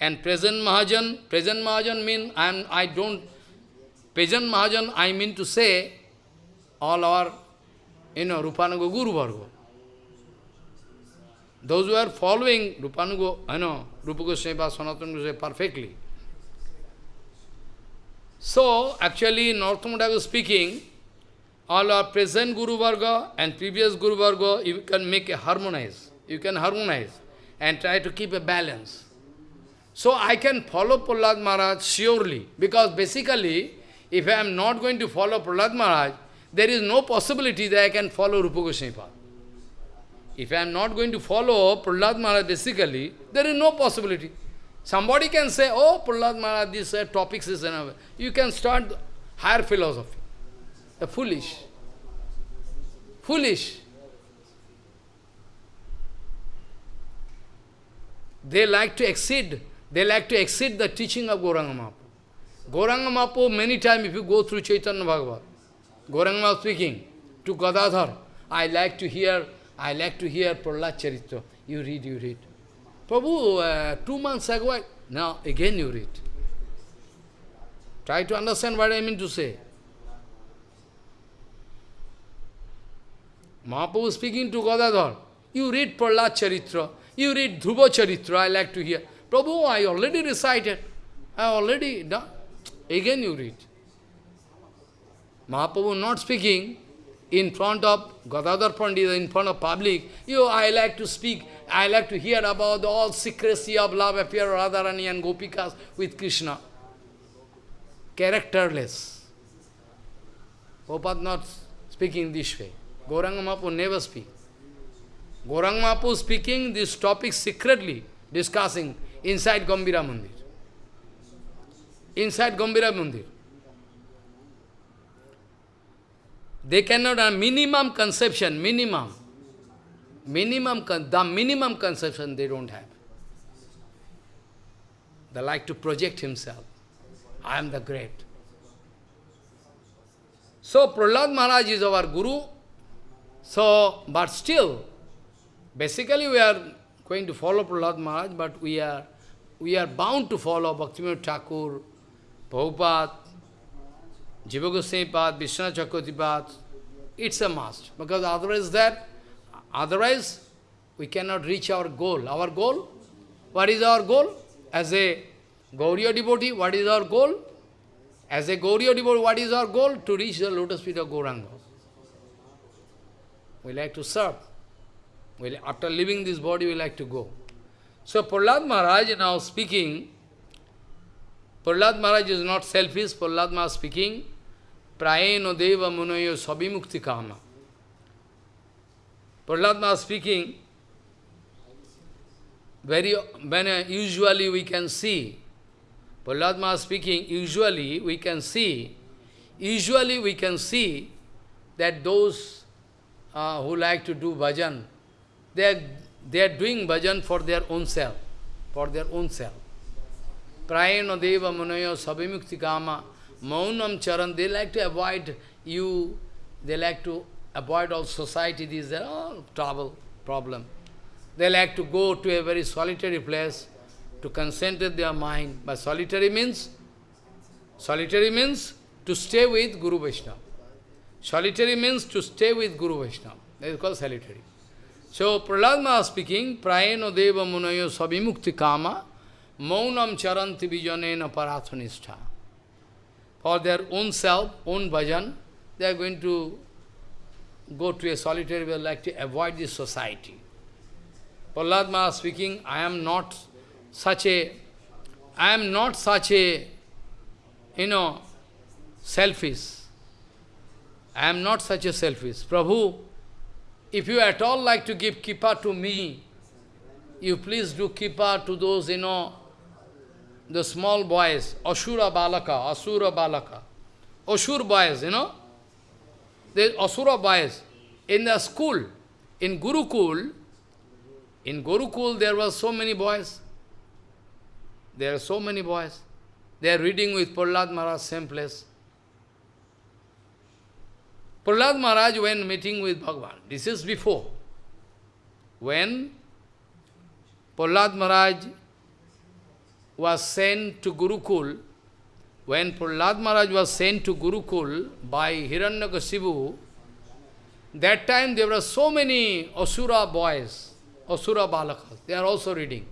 and present Mahajan, present Mahajan mean I, am, I don't, present Mahajan I mean to say all our, you know, Rupanuga Guru Varga. Those who are following Rupanuga, I know, Rupa Goswami, Sanatana Goswami perfectly. So, actually, was speaking, all our present Guru Varga and previous Guru Varga, you can make a harmonize. You can harmonize. and try to keep a balance. So I can follow Prahlad Maharaj surely, because basically, if I am not going to follow Prahlad Maharaj, there is no possibility that I can follow Rupa Goswami. If I am not going to follow Prahlad Maharaj basically, there is no possibility. Somebody can say, oh, Prahlad Maharaj, this uh, topics is enough. You can start higher philosophy. The foolish. Foolish. They like to exceed, they like to exceed the teaching of Gauranga Mahaprabhu. Gauranga Mahaprabhu, many times if you go through Chaitanya Bhagavat, Mahaprabhu speaking to Gadadhar, I like to hear, I like to hear Prahlad Charitra. You read, you read. Prabhu, uh, two months ago, now again you read. Try to understand what I mean to say. Mahaprabhu speaking to Gadadhar, you read Prahlad Charitra, you read Dhruva Charitra, I like to hear. Prabhu, I already recited, I already done. Again you read. Mahaprabhu not speaking in front of Gadadhar Pandita, in front of public, you, I like to speak, I like to hear about all secrecy of love affair Radharani and Gopikas with Krishna. Characterless. Prabhupada not speaking this way. Gauranga Mahaprabhu never speak. Gauranga Mahaprabhu speaking this topic secretly, discussing inside Gambhira Mandir. Inside Gambhira Mandir. They cannot have minimum conception, minimum. Minimum, the minimum conception they don't have. They like to project himself. I am the great. So Prahlad Maharaj is our Guru. So, but still, basically we are going to follow Prahlad Maharaj, but we are we are bound to follow Bhaktivinoda Thakur, Prabhupada, Jiva Goswami Pad, Vishnu Chakravarti Pad. It's a must. Because otherwise that, otherwise we cannot reach our goal. Our goal, what is our goal? As a Gauriya devotee, what is our goal? As a Gauriya devotee, what is our goal? To reach the lotus feet of Gauranga. We like to serve. We, after leaving this body, we like to go. So Prahlad Maharaj now speaking, Prahlad Maharaj is not selfish, Prahlad Maharaj speaking, Prayeno Deva Munayo Sabimukti Kama. Prahlad speaking, very, when uh, usually we can see, Prahlad speaking, usually we can see, usually we can see that those uh, who like to do bhajan, they are, they are doing bhajan for their own self, for their own self. Prayena deva munayo sabimukti kama, maunam charan, they like to avoid you, they like to avoid all society, these are all trouble, problem. They like to go to a very solitary place to concentrate their mind. But solitary means, solitary means to stay with Guru Vaishnava. Solitary means to stay with Guru Vaishnava. That is called solitary. So, Prahlad Maharaj speaking, Prayeno Deva Munayo Sabimukti Kama, Maunam Charanti Vijanena Parathanistha. For their own self, own bhajan, they are going to go to a solitary way, like to avoid this society. Prahlad Maharaj speaking, I am not such a, I am not such a, you know, selfish. I am not such a selfish. Prabhu, if you at all like to give kripa to me, you please do kripa to those, you know, the small boys, Asura Balaka, Asura Balaka, Asura boys, you know, the Asura boys in the school, in Gurukul, in Gurukul there were so many boys. There are so many boys. They are reading with Prahlad Maharaj, same place. Prahlad Maharaj, when meeting with Bhagavan, this is before. When Prahlad Maharaj was sent to Gurukul, when Prahlad Maharaj was sent to Gurukul by Hiranyakasipu, that time there were so many Asura boys, Asura Balakas, they are also reading.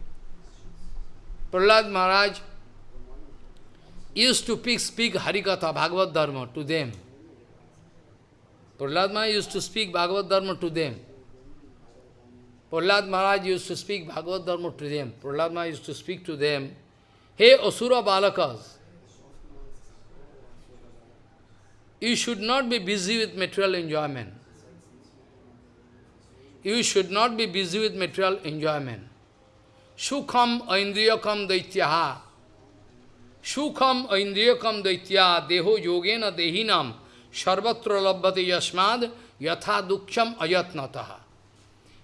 Prahlad Maharaj used to speak, speak Harikatha, Bhagavad Dharma to them. Prahlad Maharaj used to speak Bhagavad Dharma to them. Prahlad Maharaj used to speak Bhagavad Dharma to them. Prahlad Maharaj used to speak to them, Hey Asura Balakas, you should not be busy with material enjoyment. You should not be busy with material enjoyment. Sukham aindriyakam daityaha. Sukham aindriyakam daitya deho yogena dehinam sarvatra labhati yasmad yatha duksham ayatnataha.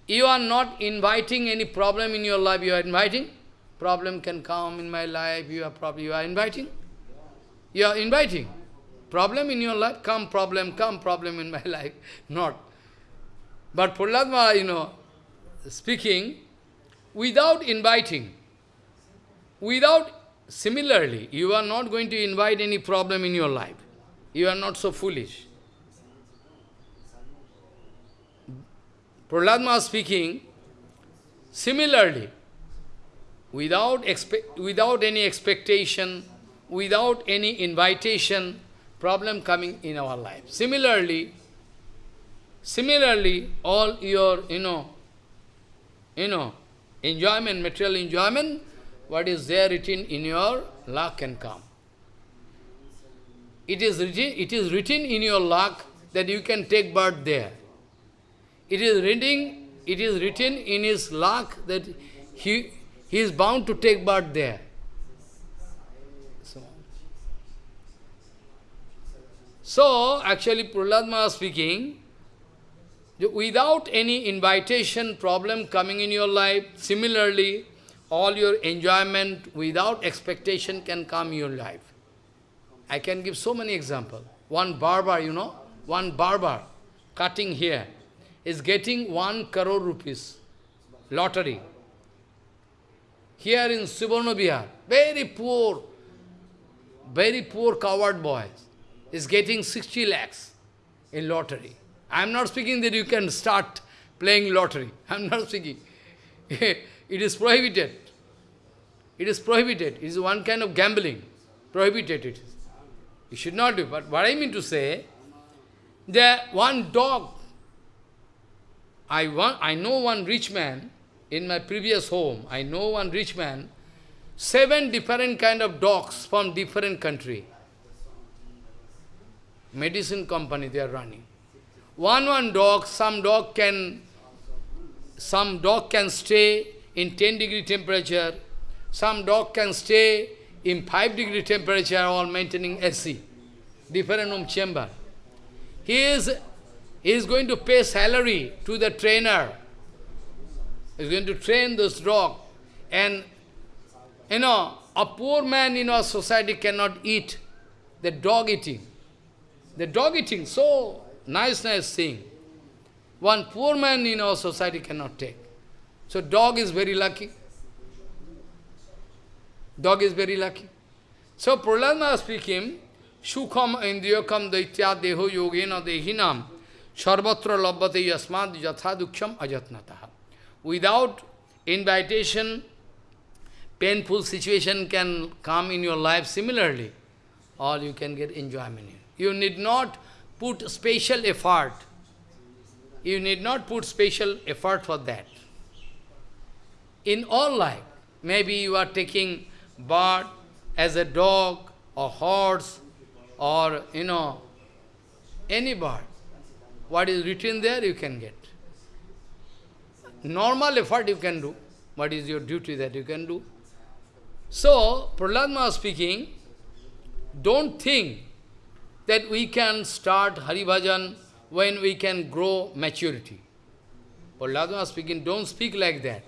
You are not inviting any problem in your life, you are inviting. Problem can come in my life, you are probably you are inviting. You are inviting. Problem in your life, come problem, come problem in my life. Not. But Prahlad you know, speaking, without inviting, without, similarly, you are not going to invite any problem in your life. You are not so foolish. Prahlad speaking, similarly, without, expect, without any expectation, without any invitation, problem coming in our life. Similarly, similarly, all your, you know, you know, enjoyment, material enjoyment, what is there written in your luck can come. It is written, it is written in your luck that you can take birth there. It is written, it is written in his luck that he, he is bound to take birth there. So, so actually Prahlad speaking, without any invitation problem coming in your life, similarly, all your enjoyment without expectation can come in your life. I can give so many examples. One barber, you know, one barber cutting here is getting one crore rupees, lottery. Here in Suvarna very poor, very poor coward boy is getting 60 lakhs in lottery. I am not speaking that you can start playing lottery. I am not speaking. it is prohibited. It is prohibited. It is one kind of gambling. Prohibited it is. You should not do. But what I mean to say, that one dog I, want, I know one rich man, in my previous home, I know one rich man, seven different kind of dogs from different country. Medicine company they are running. One one dog, some dog can, some dog can stay in 10 degree temperature, some dog can stay in 5 degree temperature while maintaining AC, different room chamber. He is he is going to pay salary to the trainer. He is going to train this dog. And, you know, a poor man in our society cannot eat the dog eating. The dog eating, so nice, nice thing. One poor man in our society cannot take. So dog is very lucky. Dog is very lucky. So Prahlad speaking, Shukham indriyakam daitya deho yogena dehinam Sarvatra labhate yasmad yatha duksham ajatnataha. Without invitation, painful situation can come in your life similarly, or you can get enjoyment. You need not put special effort. You need not put special effort for that. In all life, maybe you are taking bird as a dog or horse or, you know, any bird. What is written there, you can get. Normal effort you can do. What is your duty that you can do? So, Prahlad speaking, don't think that we can start Hari Bhajan when we can grow maturity. Prahlad speaking, don't speak like that.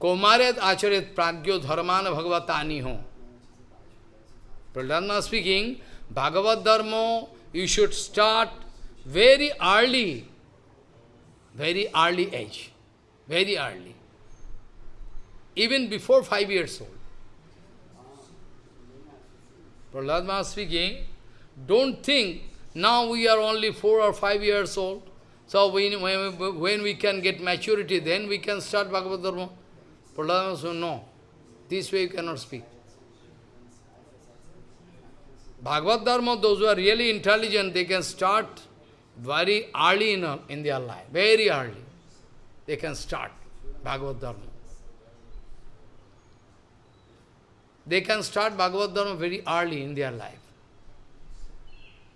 Komaret acharet pragyo dharmana bhagavatani ho. Speaking, Bhagavad Dharma you should start very early, very early age, very early, even before five years old. Prahlad Maharaj speaking, don't think now we are only four or five years old, so when, when, when we can get maturity, then we can start Bhagavad Dharma. Prahlad said, no, this way you cannot speak. Bhagavad Dharma, those who are really intelligent, they can start very early in, uh, in their life, very early, they can start Bhagavad Dharma. They can start Bhagavad Dharma very early in their life.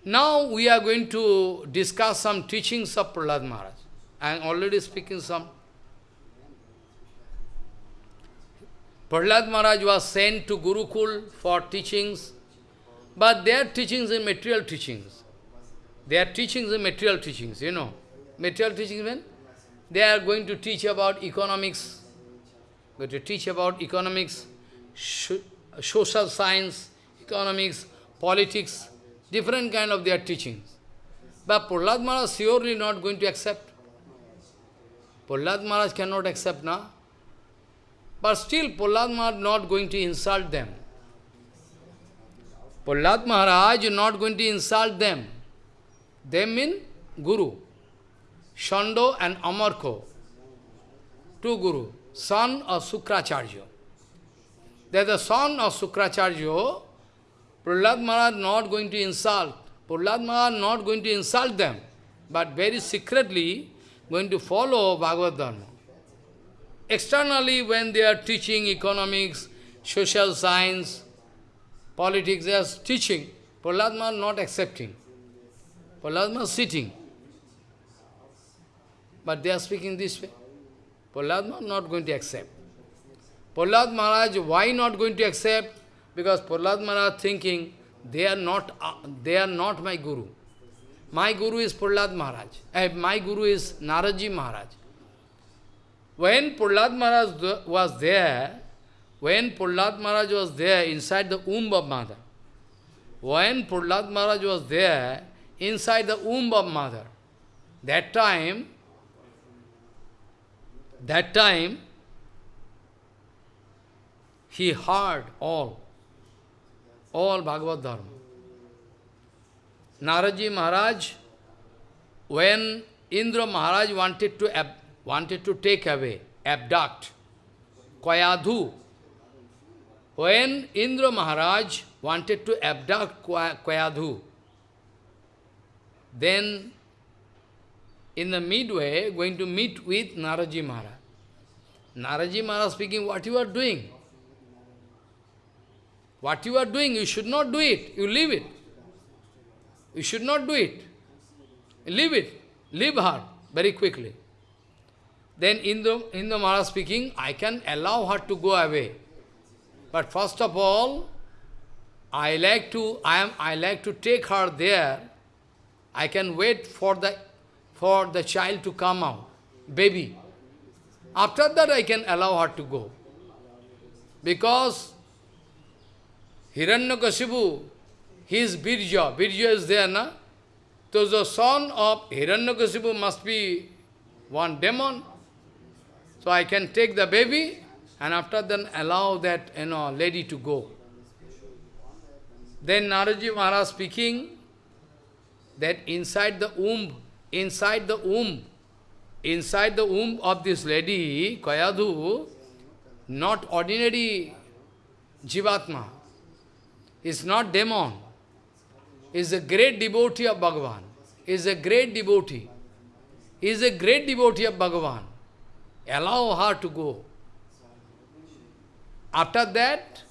Now we are going to discuss some teachings of Prahlad Maharaj. I am already speaking some. Prahlad Maharaj was sent to Gurukul for teachings, but their teachings are material teachings. Teachings are material teachings, you know. Material teachings mean they are going to teach about economics, going to teach about economics, social science, economics, politics, different kind of their teachings. But Prahlad Maharaj surely not going to accept. Prahlad Maharaj cannot accept now. But still Prahlad Maharaj not going to insult them. Prahlad Maharaj not going to insult them. They mean Guru. Shando and Amarko. Two Guru. Son of Sukracharya. They are the son of Sukracharya. Prahlad Maharaj not going to insult. Prahlad Maharaj not going to insult them. But very secretly going to follow Bhagavad Dharma. Externally, when they are teaching economics, social science, politics, they are teaching. Prahlad Maharaj not accepting. Prahlad Maharaj sitting. But they are speaking this way. Maharaj not going to accept. Prahlad Maharaj, why not going to accept? Because Prahlad Maharaj thinking, they are not, uh, they are not my Guru. My Guru is Prahlad Maharaj. Uh, my Guru is Naradji Maharaj. When Prahlad Maharaj was there, when Prahlad Maharaj was there inside the womb of mother, when Prahlad Maharaj was there inside the womb of mother, that time, that time, he heard all, all Bhagavad Dharma. Naradji Maharaj, when Indra Maharaj wanted to ab wanted to take away, abduct, Kayadhu. When Indra Maharaj wanted to abduct Kayadhu, then in the midway going to meet with Naradji Maharaj. Naradji Maharaj speaking, what you are doing? What you are doing, you should not do it. You leave it. You should not do it. Leave it. Leave her very quickly. Then Indra, Indra Maharaj speaking, I can allow her to go away. But first of all, I like to I am I like to take her there. I can wait for the for the child to come out, baby. After that I can allow her to go. Because Hiranyakashipu, his Birja, Birja is there, na? So the son of Hiranyakashipu must be one demon. So I can take the baby and after then allow that you know lady to go. Then Naradji Maharaj speaking that inside the womb, inside the womb, inside the womb of this lady, Kayadhu, not ordinary Jivatma, is not demon, is a great devotee of Bhagavan, is a great devotee, is a great devotee of Bhagavan. Allow her to go. After that,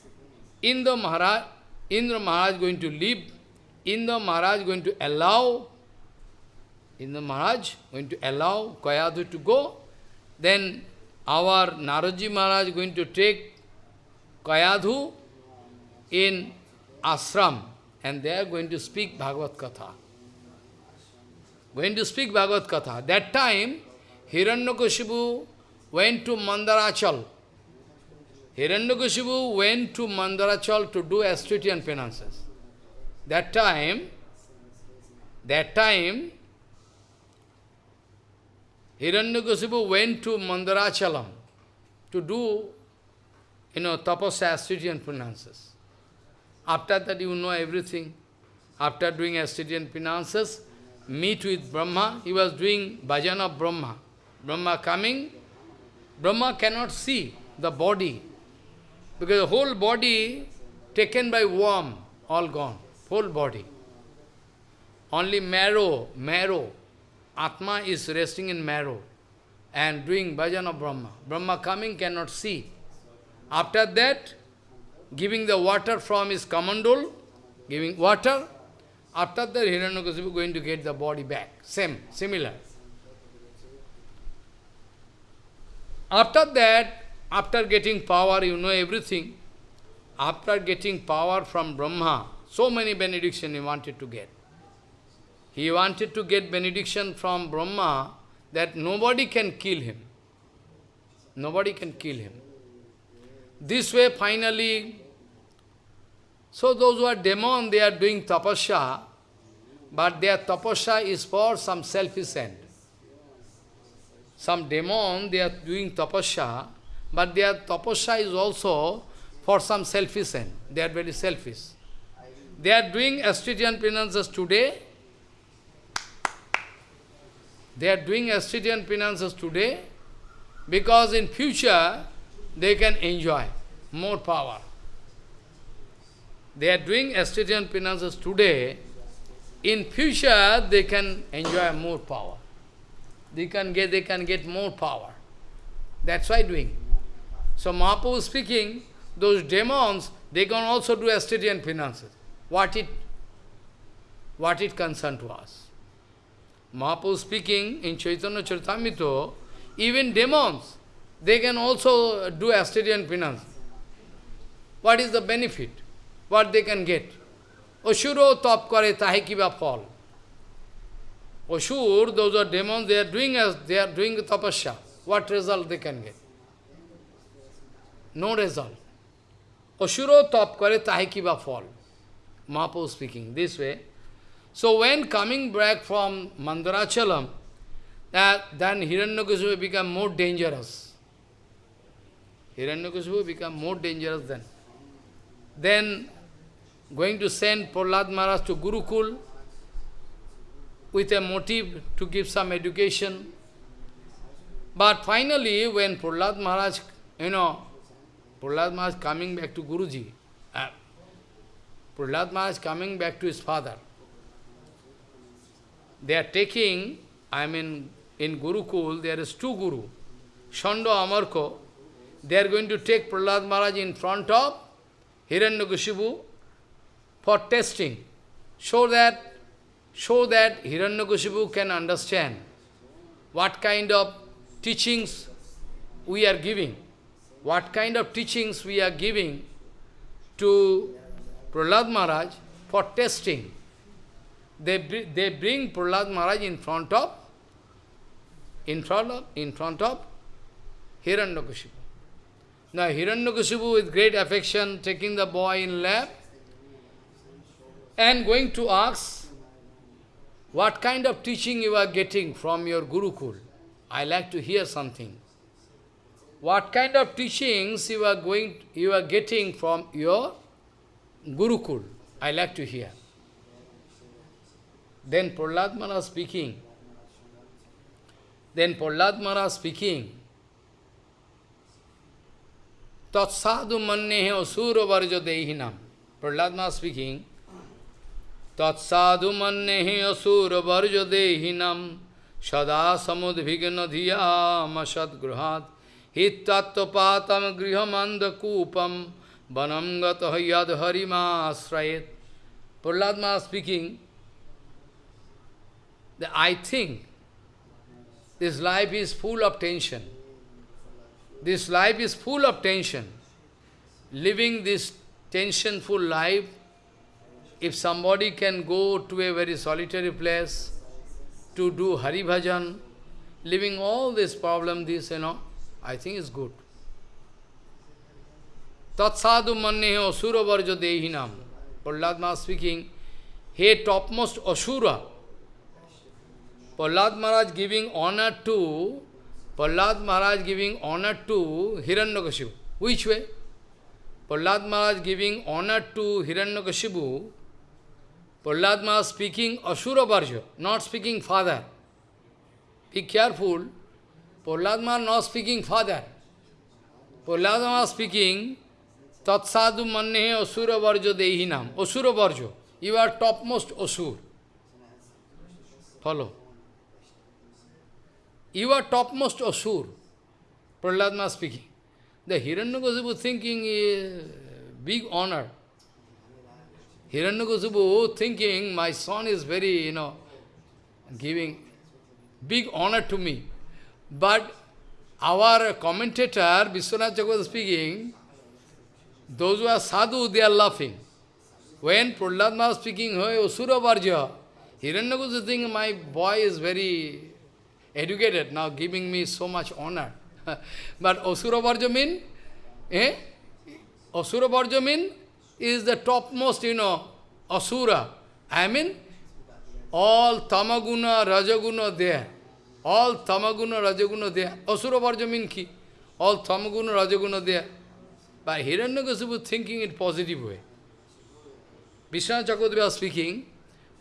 Indra Maharaj, Indra Maharaj going to leave, Indra Maharaj going to allow, Indra Maharaj going to allow Kayadhu to go, then our Naradji Maharaj going to take Kayadhu in ashram and they are going to speak Bhagavad Katha. Going to speak Bhagavad Katha. That time, Hiranyakashipu went to Mandarachal. Hiranyakashipu went to Mandarachal to do Astritian penances. That time, that time, Hiranyakashipu went to Mandarachalam to do, you know, tapasya Astritian penances. After that, you know everything. After doing Astritian penances, meet with Brahma, he was doing bhajan of Brahma. Brahma coming, Brahma cannot see the body, because the whole body taken by worm, all gone, whole body. Only marrow, marrow, Atma is resting in marrow and doing bhajan of Brahma. Brahma coming cannot see. After that, giving the water from his kamandal, giving water, after that Hiranyakasipu going to get the body back. Same, similar. After that, after getting power, you know everything. After getting power from Brahma, so many benediction he wanted to get. He wanted to get benediction from Brahma that nobody can kill him. Nobody can kill him. This way, finally, so those who are demon, they are doing tapasya, but their tapasya is for some selfish end. Some demon, they are doing tapasya, but their tapasya is also for some selfish end. They are very selfish. They are doing Astridian penances today. They are doing Astridian penances today because in future they can enjoy more power. They are doing Astridian penances today. In future they can enjoy more power. They can get, they can get more power. That's why doing. So Mahaprabhu speaking, those demons, they can also do Astridian penances. What it, what it concern to us? Mahaprabhu speaking in Chaitanya Charitamrita, even demons, they can also do Astridian penance. What is the benefit? What they can get? Ashuro top kare tahe kiba fall. Ashur, those are demons, they are doing as they are doing tapasya. What result they can get? No result. Ashuro top kare tahe kiba fall. Mahaprabhu speaking this way. So when coming back from Mandarachalam, that then Hiranyakasipu become more dangerous. Hiranyakasipu become more dangerous then. Then going to send Prahlad Maharaj to Gurukul with a motive to give some education. But finally, when Prahlad Maharaj, you know, Prahlad Maharaj coming back to Guruji, Prahlad Maharaj coming back to his father, they are taking, I mean, in Gurukul, there is two Guru, Shando Amarko, they are going to take Prahlad Maharaj in front of Hiranyakashipu for testing, so that, so that Hiranyakashipu can understand what kind of teachings we are giving, what kind of teachings we are giving to Prahlad Maharaj for testing. They, they bring Prahlad Maharaj in front of, in front of, in front of Hiranyakashipu. Now Hiranyakashipu with great affection taking the boy in lap and going to ask, what kind of teaching you are getting from your Gurukul? I like to hear something. What kind of teachings you are going, you are getting from your Gurukul? I like to hear. Then Prahlad Maharaj speaking. Then Prahlad Maharaj speaking. Tatsadu mannehe asura varja dehinam. Prahlad Maharaj speaking. Tatsadu mannehe asura varja dehinam. Sada samudvigna dhiyam asad Hittattvapatam grihamanda kupam. Vanam gata yad harima asrayet. Prahlad Maharaj speaking. That I think this life is full of tension. This life is full of tension. Living this tensionful life, if somebody can go to a very solitary place to do Hari Bhajan, living all this problem, this, you know, I think is good. Tatsadu mannehe asura varja dehinam. Prahlad speaking, hey topmost asura, Prahlad Maharaj giving honor to, Prahlad Maharaj giving honor to Hiranyakashipu. Which way? Prahlad Maharaj giving honor to Hiranyakashipu, Prahlad Maharaj speaking Asura Varja, not speaking father. Be careful, Prahlad Maharaj not speaking father. Prahlad Maharaj speaking Tatsadu Mannehe Asura Varja Dehinam, Asura Varja. You are topmost Asur. Follow. you are topmost Asur. Prahlad speaking. The Hiranyakasipu thinking is big honor. Hiranyakasipu thinking my son is very, you know, giving big honor to me. But our commentator, Vishwanath Chakravarti speaking, those who are sadhu, they are laughing. When Prahlad was speaking, Hey, Asura Varja, Hiranyakasipu thinking my boy is very educated, now giving me so much honor. but Asura Varja mean, eh? Asura Varja mean is the topmost, you know, Asura. I mean, all Tamaguna, Rajaguna there. All Tamaguna, Rajaguna there. Asura Varja mean ki? All Tamaguna, Rajaguna there. But Hiranyakasipu thinking in positive way. Vishnu was speaking,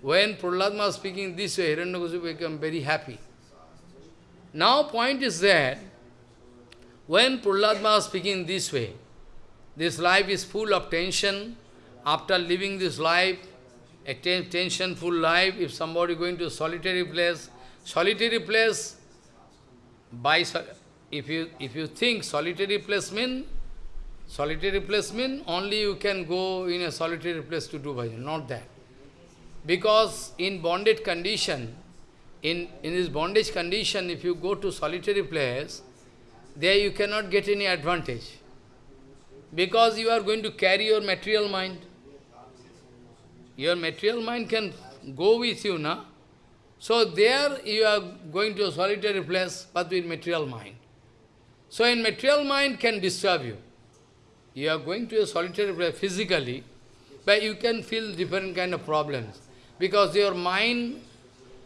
when Prahlad speaking this way, Hiranyakasipu became very happy. Now point is that, when Prahlad speaking this way, this life is full of tension, after living this life, a tensionful life, if somebody going to solitary place, solitary place, by if you if you think solitary place mean solitary place means only you can go in a solitary place to do bhajan, not that. Because in bonded condition, in, in this bondage condition, if you go to solitary place, there you cannot get any advantage. Because you are going to carry your material mind. Your material mind can go with you, na? So there you are going to a solitary place, but with material mind. So in material mind can disturb you. You are going to a solitary place physically, but you can feel different kind of problems. Because your mind,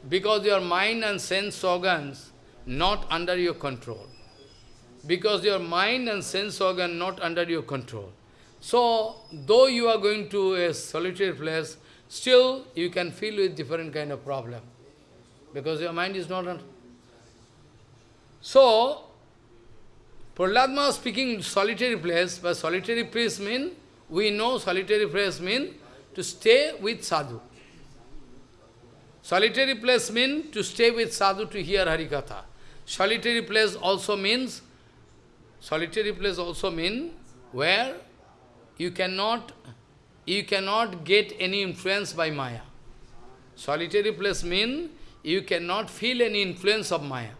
because your mind and sense organs not under your control. Because your mind and sense organ not under your control. So, though you are going to a solitary place, still you can feel with different kind of problem. Because your mind is not... under... So, Prahlad speaking solitary place, but solitary place mean, we know solitary place mean to stay with sadhu. Solitary place mean to stay with sadhu to hear Harikatha. Solitary place also means, solitary place also mean where you cannot, you cannot get any influence by Maya. Solitary place mean you cannot feel any influence of Maya.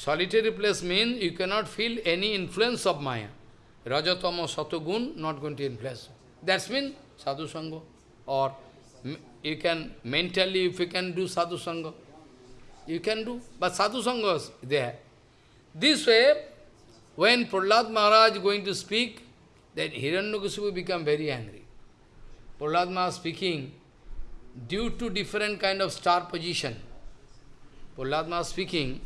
Solitary place means you cannot feel any influence of Maya. Rajatama Satogun not going to influence. That's mean sadhu sangha. Or you can mentally, if you can do sadhu sangha, you can do. But sadhu sangha is there. This way, when Prahlad Maharaj going to speak, then Hiranyakasipu become very angry. Prahlad Maharaj speaking, due to different kind of star position. Prahlad Maharaj speaking,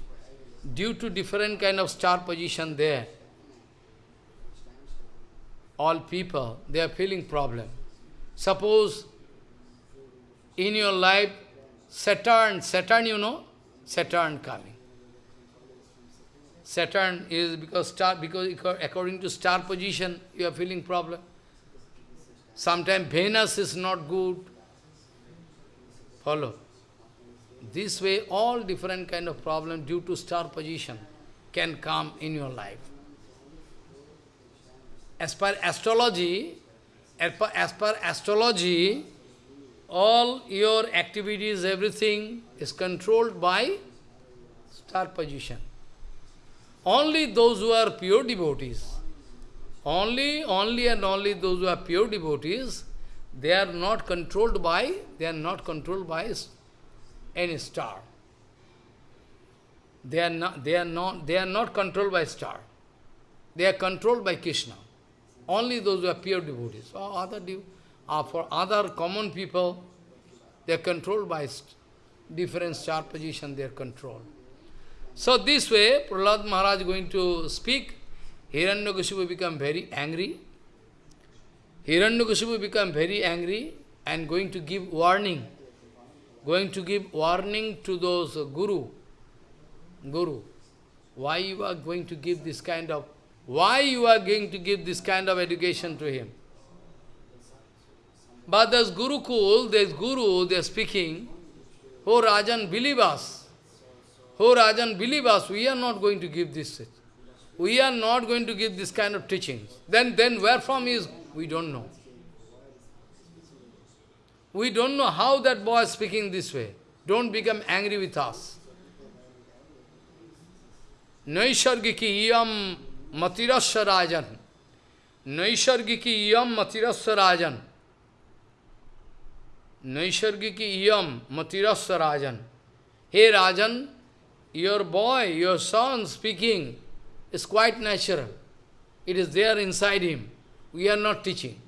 due to different kind of star position there, all people, they are feeling problem. Suppose in your life, Saturn, Saturn you know, Saturn coming. Saturn is because star, because according to star position, you are feeling problem. Sometimes Venus is not good. Follow. This way, all different kind of problem due to star position can come in your life. As per astrology, as per, as per astrology, all your activities, everything is controlled by star position. Only those who are pure devotees, only, only and only those who are pure devotees, they are not controlled by, they are not controlled by any star. They are not, they are not, they are not controlled by star. They are controlled by Krishna. Only those who are pure devotees. Or other uh, for other common people, they are controlled by different star position, they are controlled. So this way, Prahlad Maharaj going to speak, Hiranyakasipu become very angry. Hiranyakasipu become very angry and going to give warning going to give warning to those guru. Guru, why you are going to give this kind of, why you are going to give this kind of education to him? But there's Gurukul, there's Guru, they're speaking, oh Rajan, believe us. Oh Rajan, believe us, we are not going to give this. We are not going to give this kind of teachings. Then, then where from is, we don't know. We don't know how that boy is speaking this way. Don't become angry with us. Naishargiki iyam matirasya rajan. Naishargiki iyam matirasya rajan. Naishargiki iyam matirasya rajan. Hey Rajan, your boy, your son speaking is quite natural. It is there inside him. We are not teaching.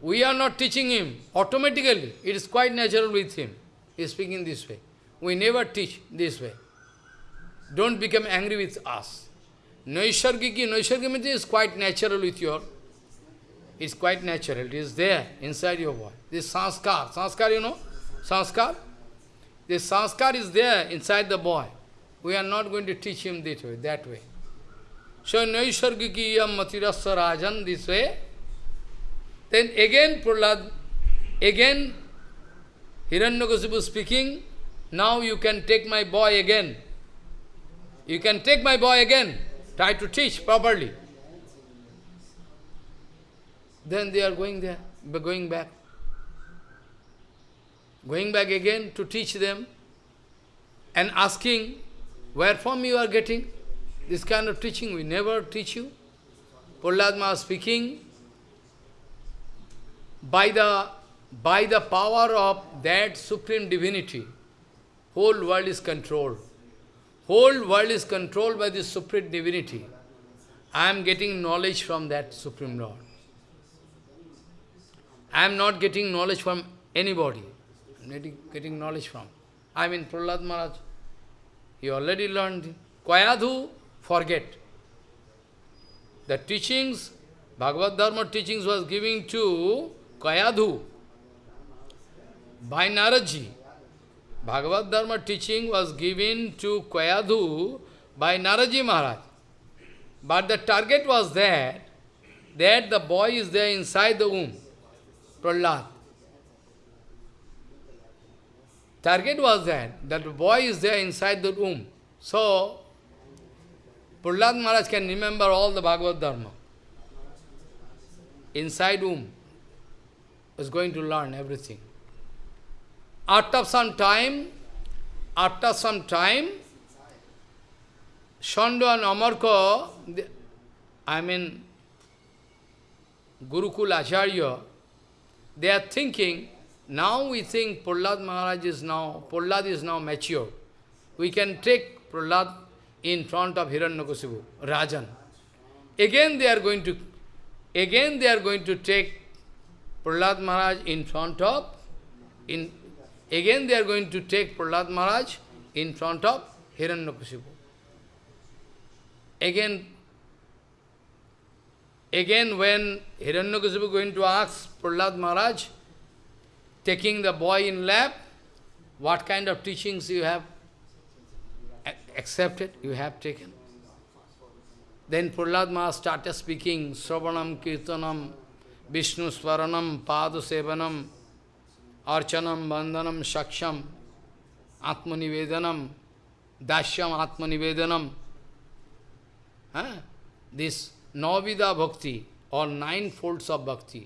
We are not teaching him. Automatically, it is quite natural with him. He is speaking this way. We never teach this way. Don't become angry with us. Naishargiki, Naishargiki is quite natural with your, it's quite natural. It is there inside your boy. This sanskar, sanskar you know? Sanskar? This sanskar is there inside the boy. We are not going to teach him this way, that way. So Naishargiki yam matirasya rajan, this way. Then again Prahlad, again Hiranyakasipu speaking, now you can take my boy again. You can take my boy again. Try to teach properly. Then they are going there, going back. Going back again to teach them and asking, where from you are getting this kind of teaching? We never teach you. Prahlad speaking, by the, by the power of that Supreme Divinity, whole world is controlled. Whole world is controlled by the Supreme Divinity. I am getting knowledge from that Supreme Lord. I am not getting knowledge from anybody. I am getting knowledge from. I mean Prahlad Maharaj. He already learned. Kayadhu, forget. The teachings, Bhagavad Dharma teachings was giving to Kayadhu by Naradji. Bhagavad Dharma teaching was given to Kayadhu by Naradji Maharaj. But the target was that, that the boy is there inside the womb, Prahlad. Target was that, that the boy is there inside the womb. So, Prahlad Maharaj can remember all the Bhagavad Dharma. Inside womb is going to learn everything. After some time, after some time, Shando and Amarko, I mean, Gurukul Acharya, they are thinking, now we think Prahlad Maharaj is now, Prahlad is now mature. We can take Prahlad in front of Hiranyakasipu, Rajan. Again they are going to, again they are going to take Prahlad Maharaj in front of, in, again they are going to take Prahlad Maharaj in front of Hiranyakasipu. Again, again when Hiranyakasipu going to ask Prahlad Maharaj, taking the boy in lap, what kind of teachings you have accepted, you have taken. Then Prahlad Maharaj started speaking, Sravanam, Kirtanam, Vishnu स्वरणम पाद सेवनम अर्चनम वंदनम सक्षम आत्मनिवेदनम दास्यम आत्मनिवेदनम है this नौविदा भक्ति और nine folds of bhakti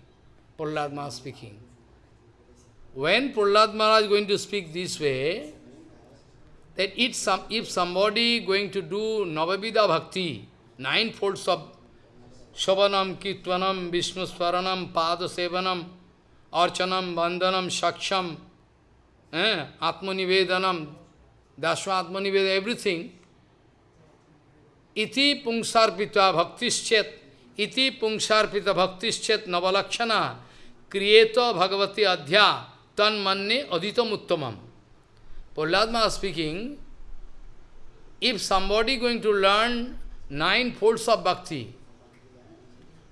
Prahlad Maharaj speaking when Prahlad Maharaj going to speak this way that it if somebody going to do navavidha bhakti nine folds of Sravanam, Kirtanam, Vishnu Swaranam, Pada Sevanam, Archanam, Bandhanam, Shaksham, eh, Atmanivedanam, Dashwa Atmaniveda, everything. Iti pungsarpita bhaktischet, iti pungsarpita bhaktischet navalakshana, kriyeto bhagavati adhya, tan manne aditam uttamam. Prahlad speaking, if somebody going to learn nine folds of bhakti,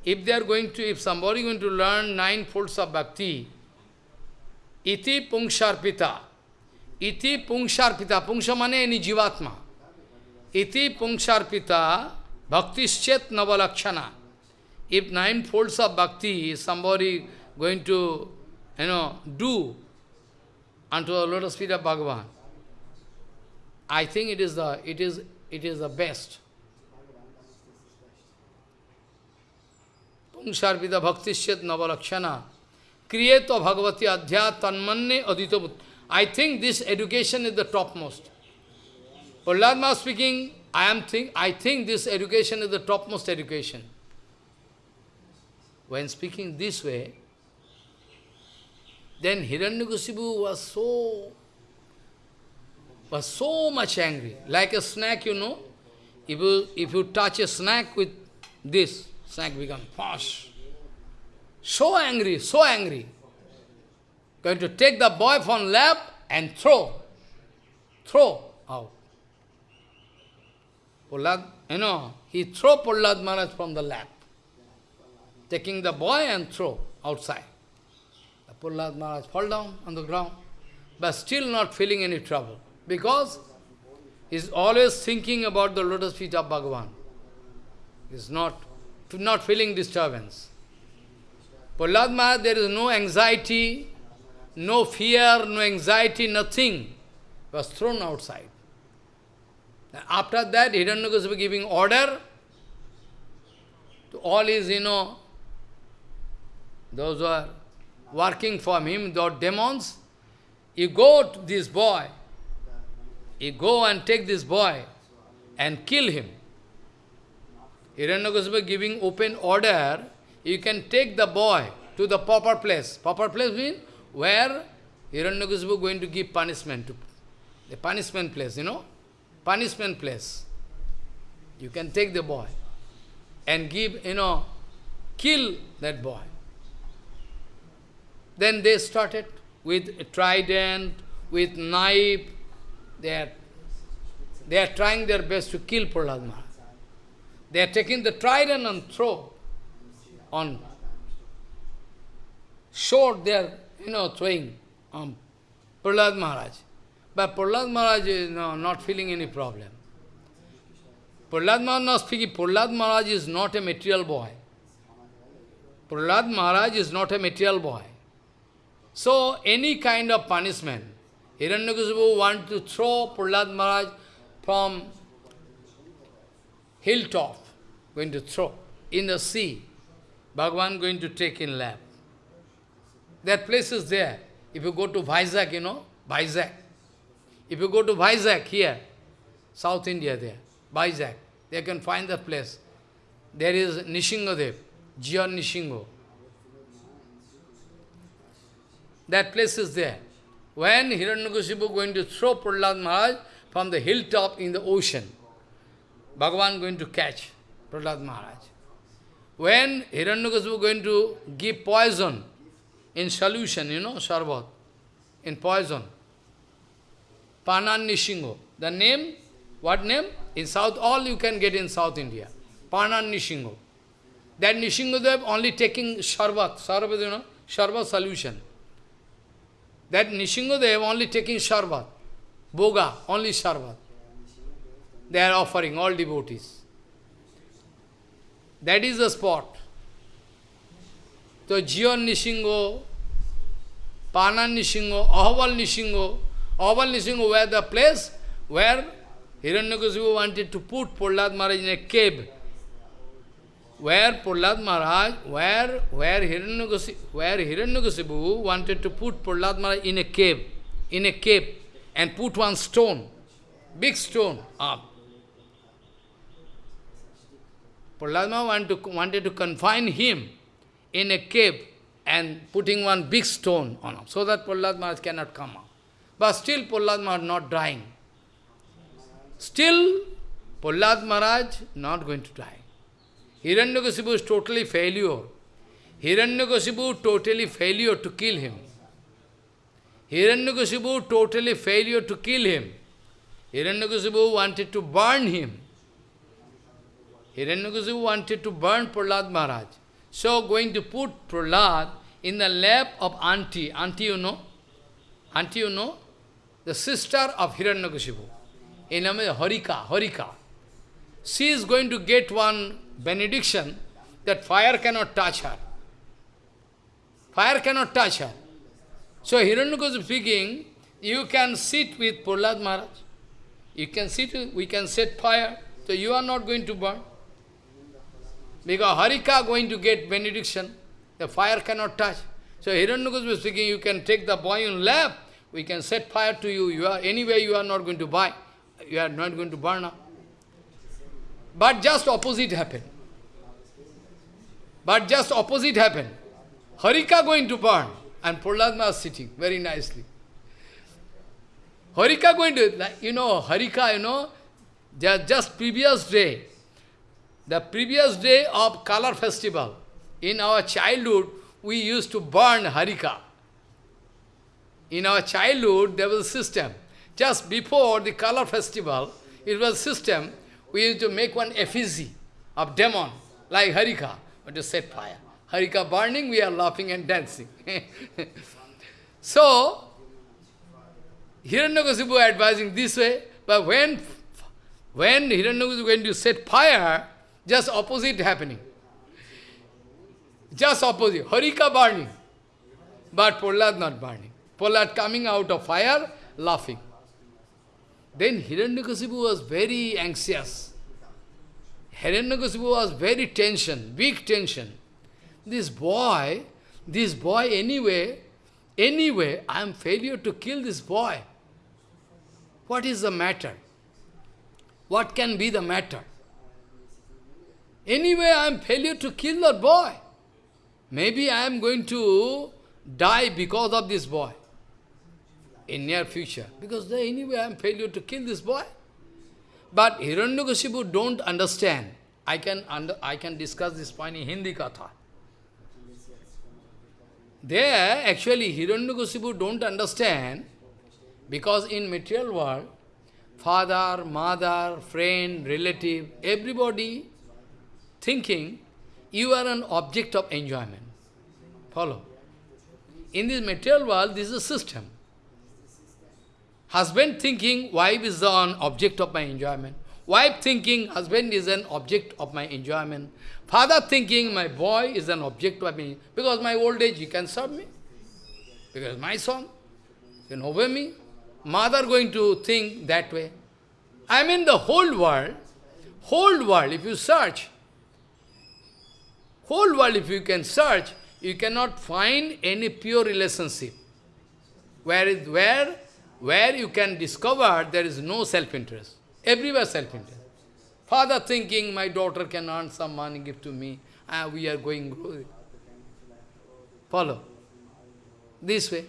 if they are going to, if somebody going to learn nine folds of bhakti, iti pungsharpita, iti pungsharpita, pungsha mane any jivatma, iti pungsharpita bhaktischet navalakshana. If nine folds of bhakti somebody going to, you know, do unto the lotus feet of Bhagavan, I think it is the it is it is the best. Pungsharpita bhaktishyat navalakshana. Kriyeto bhagavati adhya tanmanne adito I think this education is the topmost. Prahlad speaking, I am think I think this education is the topmost education. When speaking this way, then Hiranyakasipu was so was so much angry. Like a snack, you know. If you if you touch a snack with this, snake become. So angry, so angry. Going to take the boy from lap and throw. Throw out. Prahlad, you know, he throw Prahlad Maharaj from the lap. Taking the boy and throw outside. The Prahlad Maharaj fall down on the ground, but still not feeling any trouble. Because he's always thinking about the lotus feet of Bhagavan. He's not, not feeling disturbance. Prahlad Maharaj, there is no anxiety, no fear, no anxiety, nothing. was thrown outside. After that, Hiranyakasipu giving order to all his, you know, those who are working for him, those demons, you go to this boy, you go and take this boy and kill him. Hiranyakasipu giving open order, you can take the boy to the proper place. Proper place means where Hiranyakasipu going to give punishment to the punishment place, you know, punishment place. You can take the boy and give, you know, kill that boy. Then they started with a trident, with knife. They are, they are trying their best to kill Prahlad Maharaj. They are taking the trident and throw on sword they are, you know, throwing on Prahlad Maharaj. But Prahlad Maharaj is no, not feeling any problem. Prahlad Maharaj not speaking, Prahlad Maharaj is not a material boy. Prahlad Maharaj is not a material boy. So, any kind of punishment, Hiranyakasipu want to throw Prahlad Maharaj from hilltop, going to throw in the sea. Bhagavan going to take in lap. That place is there. If you go to Vizag, you know, Vizag. If you go to Vizag here, South India there, Vizag, they can find that place. There is Nrisinghadev, Jion Nishingo. That place is there. When Hiranyakasipu going to throw Prahlad Maharaj from the hilltop in the ocean, Bhagavan going to catch Prahlad Maharaj. When Hiranyakasipu going to give poison in solution, you know, sharbat, in poison, Panan Nishingo. The name, what name? In South, all you can get in South India. Panan Nishingo. That Nrisinghadev only taking sharbat, sharbat, you know, sharbat solution. That Nrisinghadev only taking sharbat, boga, only sharbat. They are offering, all devotees. That is the spot. So Jion Nishingo, Panan Nishingo, Ahval Nishingo, Ahval Nishingo were the place where Hiranyakasipu wanted to put Prahlad Maharaj in a cave. Where Prahlad Maharaj, where, where Hiranyakasipu, where Hiranyakasipu wanted to put Prahlad Maharaj in a cave, in a cave, and put one stone, big stone up. Prahlad wanted to, wanted to confine him in a cave and putting one big stone on him, so that Prahlad cannot come out. But still Prahlad Maharaj not dying. Still, Prahlad Maharaj not going to die. Hiranyakasipu is totally failure. Hiranyakasipu totally failure to kill him. Hiranyakasipu totally failure to kill him. Hiranyakasipu wanted to burn him. Hiranyakasipu wanted to burn Prahlad Maharaj. So going to put Prahlad in the lap of auntie. Auntie you know? Auntie you know? The sister of Hiranyakasipu. In name is Holika, Holika. She is going to get one benediction that fire cannot touch her. Fire cannot touch her. So Hiranyakasipu speaking, you can sit with Prahlad Maharaj. You can to, we can set fire, so you are not going to burn. Because Holika going to get benediction, the fire cannot touch. So Hiranyakasipu speaking, you can take the boy in lap, we can set fire to you. You are anyway you are not going to buy. You are not going to burn up. But just opposite happened. But just opposite happened. Holika going to burn and Prahlad sitting very nicely. Holika going to, you know, Holika, you know, just previous day, the previous day of color festival, in our childhood, we used to burn Holika. In our childhood, there was a system. Just before the color festival, it was system, we used to make one effigy of demon, like Holika, but to set fire. Holika burning, we are laughing and dancing. so, Hiranyakasipu advising this way, but when, when Hiranyakasipu is going to set fire, just opposite happening. Just opposite. Holika burning, but Prahlad not burning. Prahlad coming out of fire, laughing. Then Hiranyakasipu was very anxious. Hiranyakasipu was very tension, big tension. This boy, this boy anyway, anyway, I am failure to kill this boy. What is the matter? What can be the matter? Anyway, I am failure to kill that boy. Maybe I am going to die because of this boy in near future. Because anyway I am failure to kill this boy. But Hiranyakasipu don't understand. I can, under, I can discuss this point in Hindi Katha. There, actually, Hiranyakasipu don't understand because in material world, father, mother, friend, relative, everybody thinking you are an object of enjoyment. Follow? In this material world, this is a system. Husband thinking wife is an object of my enjoyment. Wife thinking husband is an object of my enjoyment. Father thinking my boy is an object of me. Because my old age, he can serve me. Because my son can obey me. Mother going to think that way. I mean the whole world, whole world, if you search, whole world if you can search, you cannot find any pure relationship. Where is where where you can discover there is no self-interest. Everywhere self-interest. Father thinking, my daughter can earn some money, give to me, uh, we are going. Follow. This way.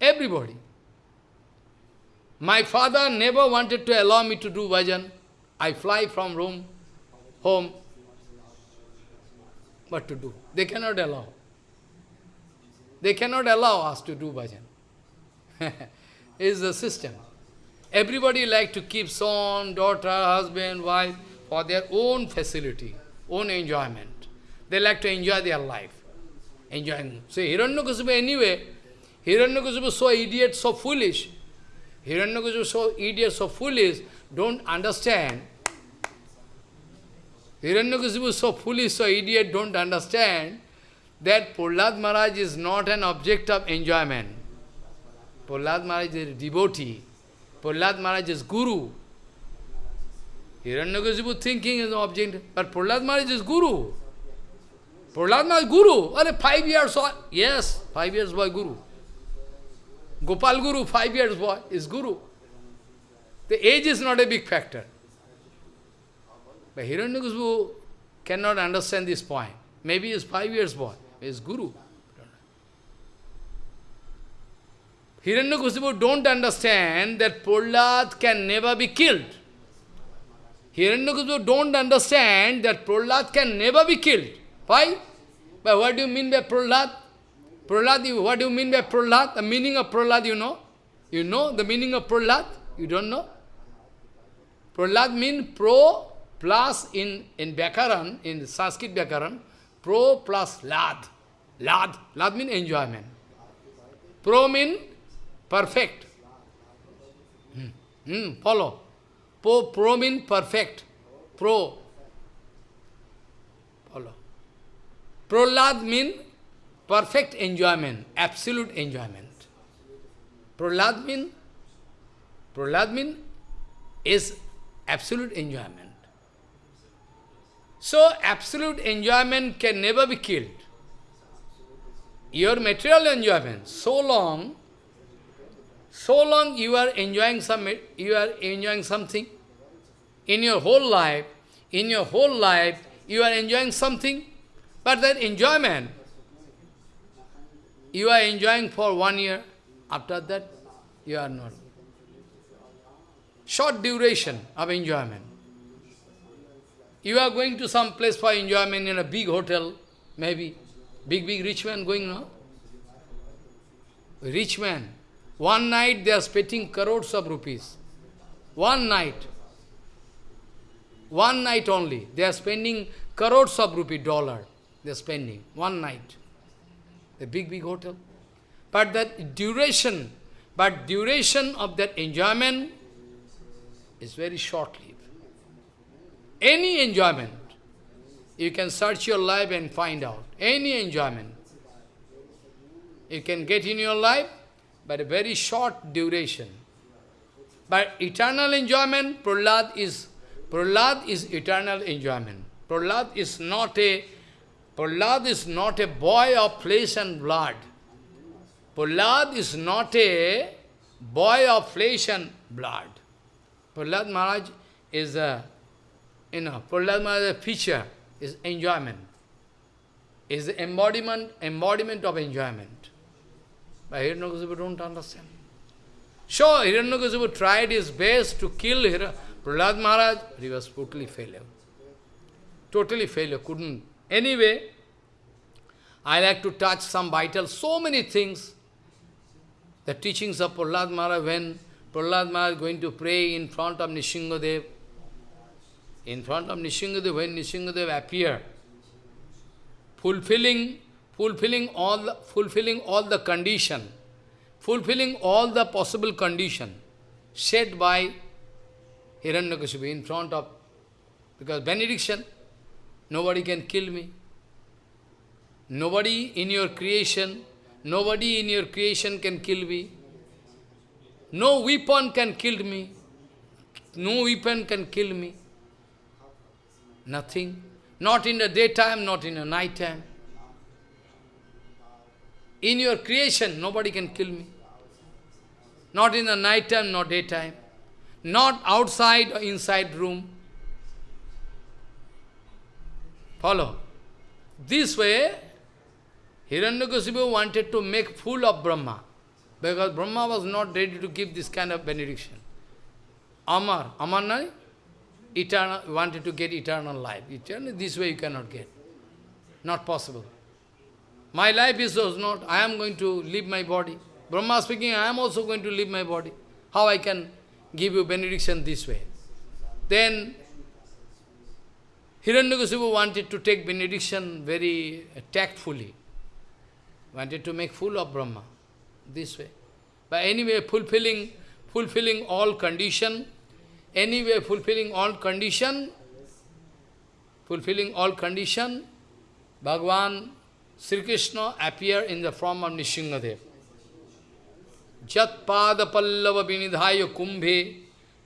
Everybody. My father never wanted to allow me to do bhajan. I fly from room, home. What to do? They cannot allow. They cannot allow us to do bhajan. is the system. Everybody like to keep son, daughter, husband, wife for their own facility, own enjoyment. They like to enjoy their life. Enjoying. So Hiranyakasipu anyway, Hiranyakasipu so idiot, so foolish. Hiranyakasipu so idiot, so foolish, don't understand. Hiranyakasipu so foolish, so idiot, don't understand that Prahlad Maharaj is not an object of enjoyment. Prahlad Maharaj is a devotee. Prahlad Maharaj is guru. Hiranyakasipu thinking is an object, but Prahlad Maharaj is guru. Prahlad Maharaj is guru. Are five years old. Yes, five years boy guru. Gopal Guru, five years boy, is guru. The age is not a big factor. But Hiranyakasipu cannot understand this point. Maybe he is five years boy is Guru. Hiranyakasipu don't understand that Prahlad can never be killed. Hiranyakasipu don't understand that Prahlad can never be killed. Why? But what do you mean by Prahlad? Prahlad, what do you mean by Prahlad? The meaning of Prahlad you know? You know the meaning of Prahlad? You don't know? Prahlad means pro plus in, in Vyakaran, in Sanskrit Vyakaran, Pro plus lad. Lad. Lad means enjoyment. Pro means perfect. Hmm. Hmm. Follow. Pro, pro means perfect. Pro. Follow. Prolad means perfect enjoyment, absolute enjoyment. Prahlad mean, Prahlad mean is absolute enjoyment. So, absolute enjoyment can never be killed. Your material enjoyment, so long, so long you are enjoying some, you are enjoying something in your whole life, in your whole life, you are enjoying something, but that enjoyment, you are enjoying for one year, after that, you are not. Short duration of enjoyment. You are going to some place for enjoyment in a big hotel, maybe. Big, big rich man going now. Rich man. One night they are spending crores of rupees. One night. One night only. They are spending crores of rupee, dollar. They are spending. One night. A big, big hotel. But that duration, but duration of that enjoyment is very short-lived. Any enjoyment, you can search your life and find out. Any enjoyment. You can get in your life, but a very short duration. But eternal enjoyment, Prahlad is, Prahlad is eternal enjoyment. Prahlad is not a, Prahlad is not a boy of flesh and blood. Prahlad is not a boy of flesh and blood. Prahlad Maharaj is a you know, Prahlad Maharaj's feature is enjoyment, is the embodiment, embodiment of enjoyment. But Hiranyakasipu don't understand. So Hiranyakasipu tried his best to kill Hira Prahlad Maharaj, he was totally failure. Totally failure, couldn't. Anyway, I like to touch some vital, so many things. The teachings of Prahlad Maharaj, when Prahlad Maharaj is going to pray in front of Nrisinghadev, in front of Nrisinghadev, when Nrisinghadev appear, fulfilling, fulfilling all the, fulfilling all the condition, fulfilling all the possible condition set by Hiranyakashipu in front of, because benediction, nobody can kill me. Nobody in your creation, nobody in your creation can kill me. No weapon can kill me. No weapon can kill me. Nothing. Not in the daytime, not in the night time. In your creation, nobody can kill me. Not in the night time, not daytime. Not outside or inside room. Follow. This way, Hiranyakasipu wanted to make fool of Brahma. Because Brahma was not ready to give this kind of benediction. Amar, Amar eternal, wanted to get eternal life. Eternal, this way you cannot get. Not possible. My life is so not, I am going to leave my body. Brahma speaking, I am also going to leave my body. How I can give you benediction this way? Then, Hiranyakasipu wanted to take benediction very tactfully. Wanted to make fool of Brahma this way. But anyway, fulfilling, fulfilling all condition, anyway fulfilling all condition, fulfilling all condition, Bhagavan Sri Krishna appear in the form of Nrisinghadev. Jat pada pallava vinidhaya kumbhe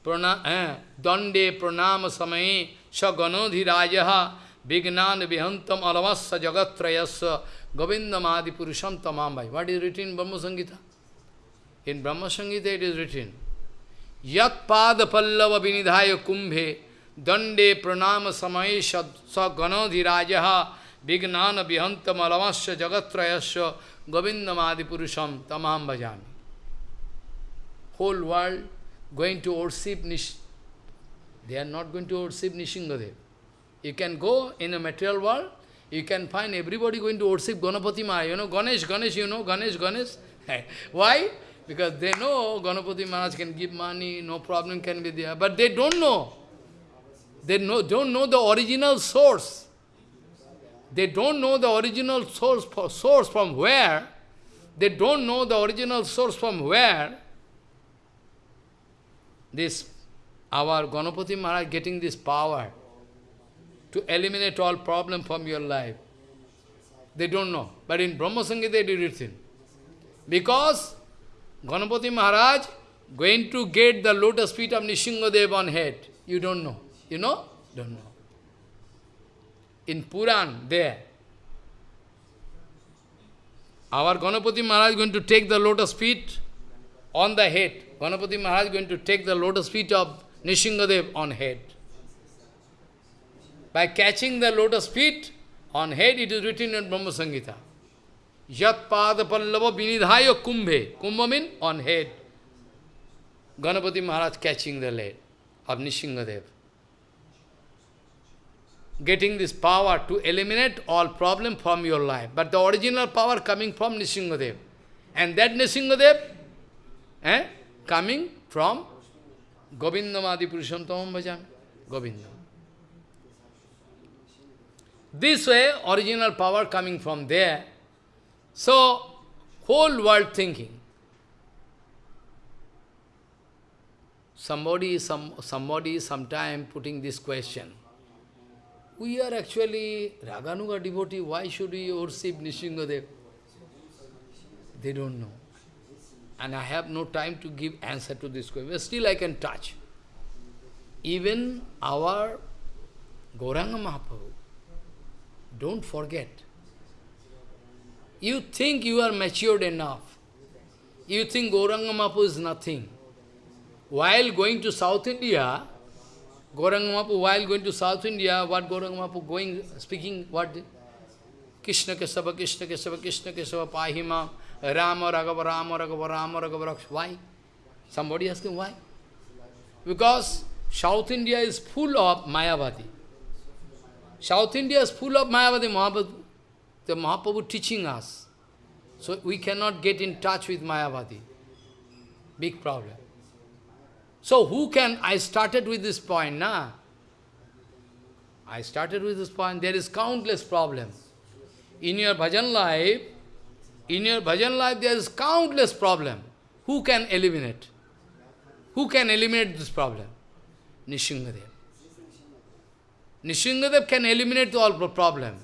prana, eh, dande pranama samaye saganodhi rajaha vignan vihantam alavassa jagatrayasya govindamadi purusham tamambai. What is written in Brahma Samhita? In Brahma Samhita it is written, Yat pada pallava vinidhaya kumbhe dande pranama samaye sa ganodhirajaha vignana vihantam alamasya jagatrayasya govindamadi purusham tamam bhajami. Whole world going to worship Nish. They are not going to worship Nrisinghadev. You can go in a material world, you can find everybody going to worship Ganapati Maharaj. You know, Ganesh, Ganesh, you know, Ganesh, Ganesh. Why? Because they know Ganapati Maharaj can give money, no problem can be there. But they don't know. They know, don't know the original source. They don't know the original source, source from where. They don't know the original source from where. This, our Ganapati Maharaj getting this power to eliminate all problem from your life. They don't know. But in Brahma Samhita it is written. Because Ganapati Maharaj going to get the lotus feet of Nrisinghadev on head. You don't know. You know? Don't know. In Puran, there. Our Ganapati Maharaj is going to take the lotus feet on the head. Ganapati Maharaj is going to take the lotus feet of Nrisinghadev on head. By catching the lotus feet on head, it is written in Brahma Samhita. Yat pada pallava vinidhaya kumbhe. Kumbha means on head. Ganapati Maharaj catching the leg of Nrisinghadev. Getting this power to eliminate all problem from your life. But the original power coming from Nrisinghadev. And that Nrisinghadev eh, coming from Govindamadi Purushantamam Bhajam. Govinda. This way, original power coming from there. So, whole world thinking. Somebody, some, somebody sometime putting this question. We are actually Raganuga devotee, why should we worship Nrisinghadev? They don't know. And I have no time to give answer to this question. Still I can touch. Even our Gauranga Mahaprabhu, don't forget. You think you are matured enough. You think Gauranga Mahaprabhu is nothing. While going to South India, Gauranga Mahaprabhu, while going to South India, what Gauranga Mahaprabhu going, speaking, what? Krishna Kesava, Krishna Kesava, Krishna Kesava, Pahima, Rama Raghava, Rama Raghava, Rama Raghava, Why? Somebody asking why? Because South India is full of Mayavadi. South India is full of Mayavadi Mahaprabhu. The Mahaprabhu teaching us. So we cannot get in touch with Mayavadi. Big problem. So who can, I started with this point, na? I started with this point, there is countless problem. In your bhajan life, in your bhajan life there is countless problem. Who can eliminate? Who can eliminate this problem? Nrisinghadev. Nrisinghadev can eliminate all problem.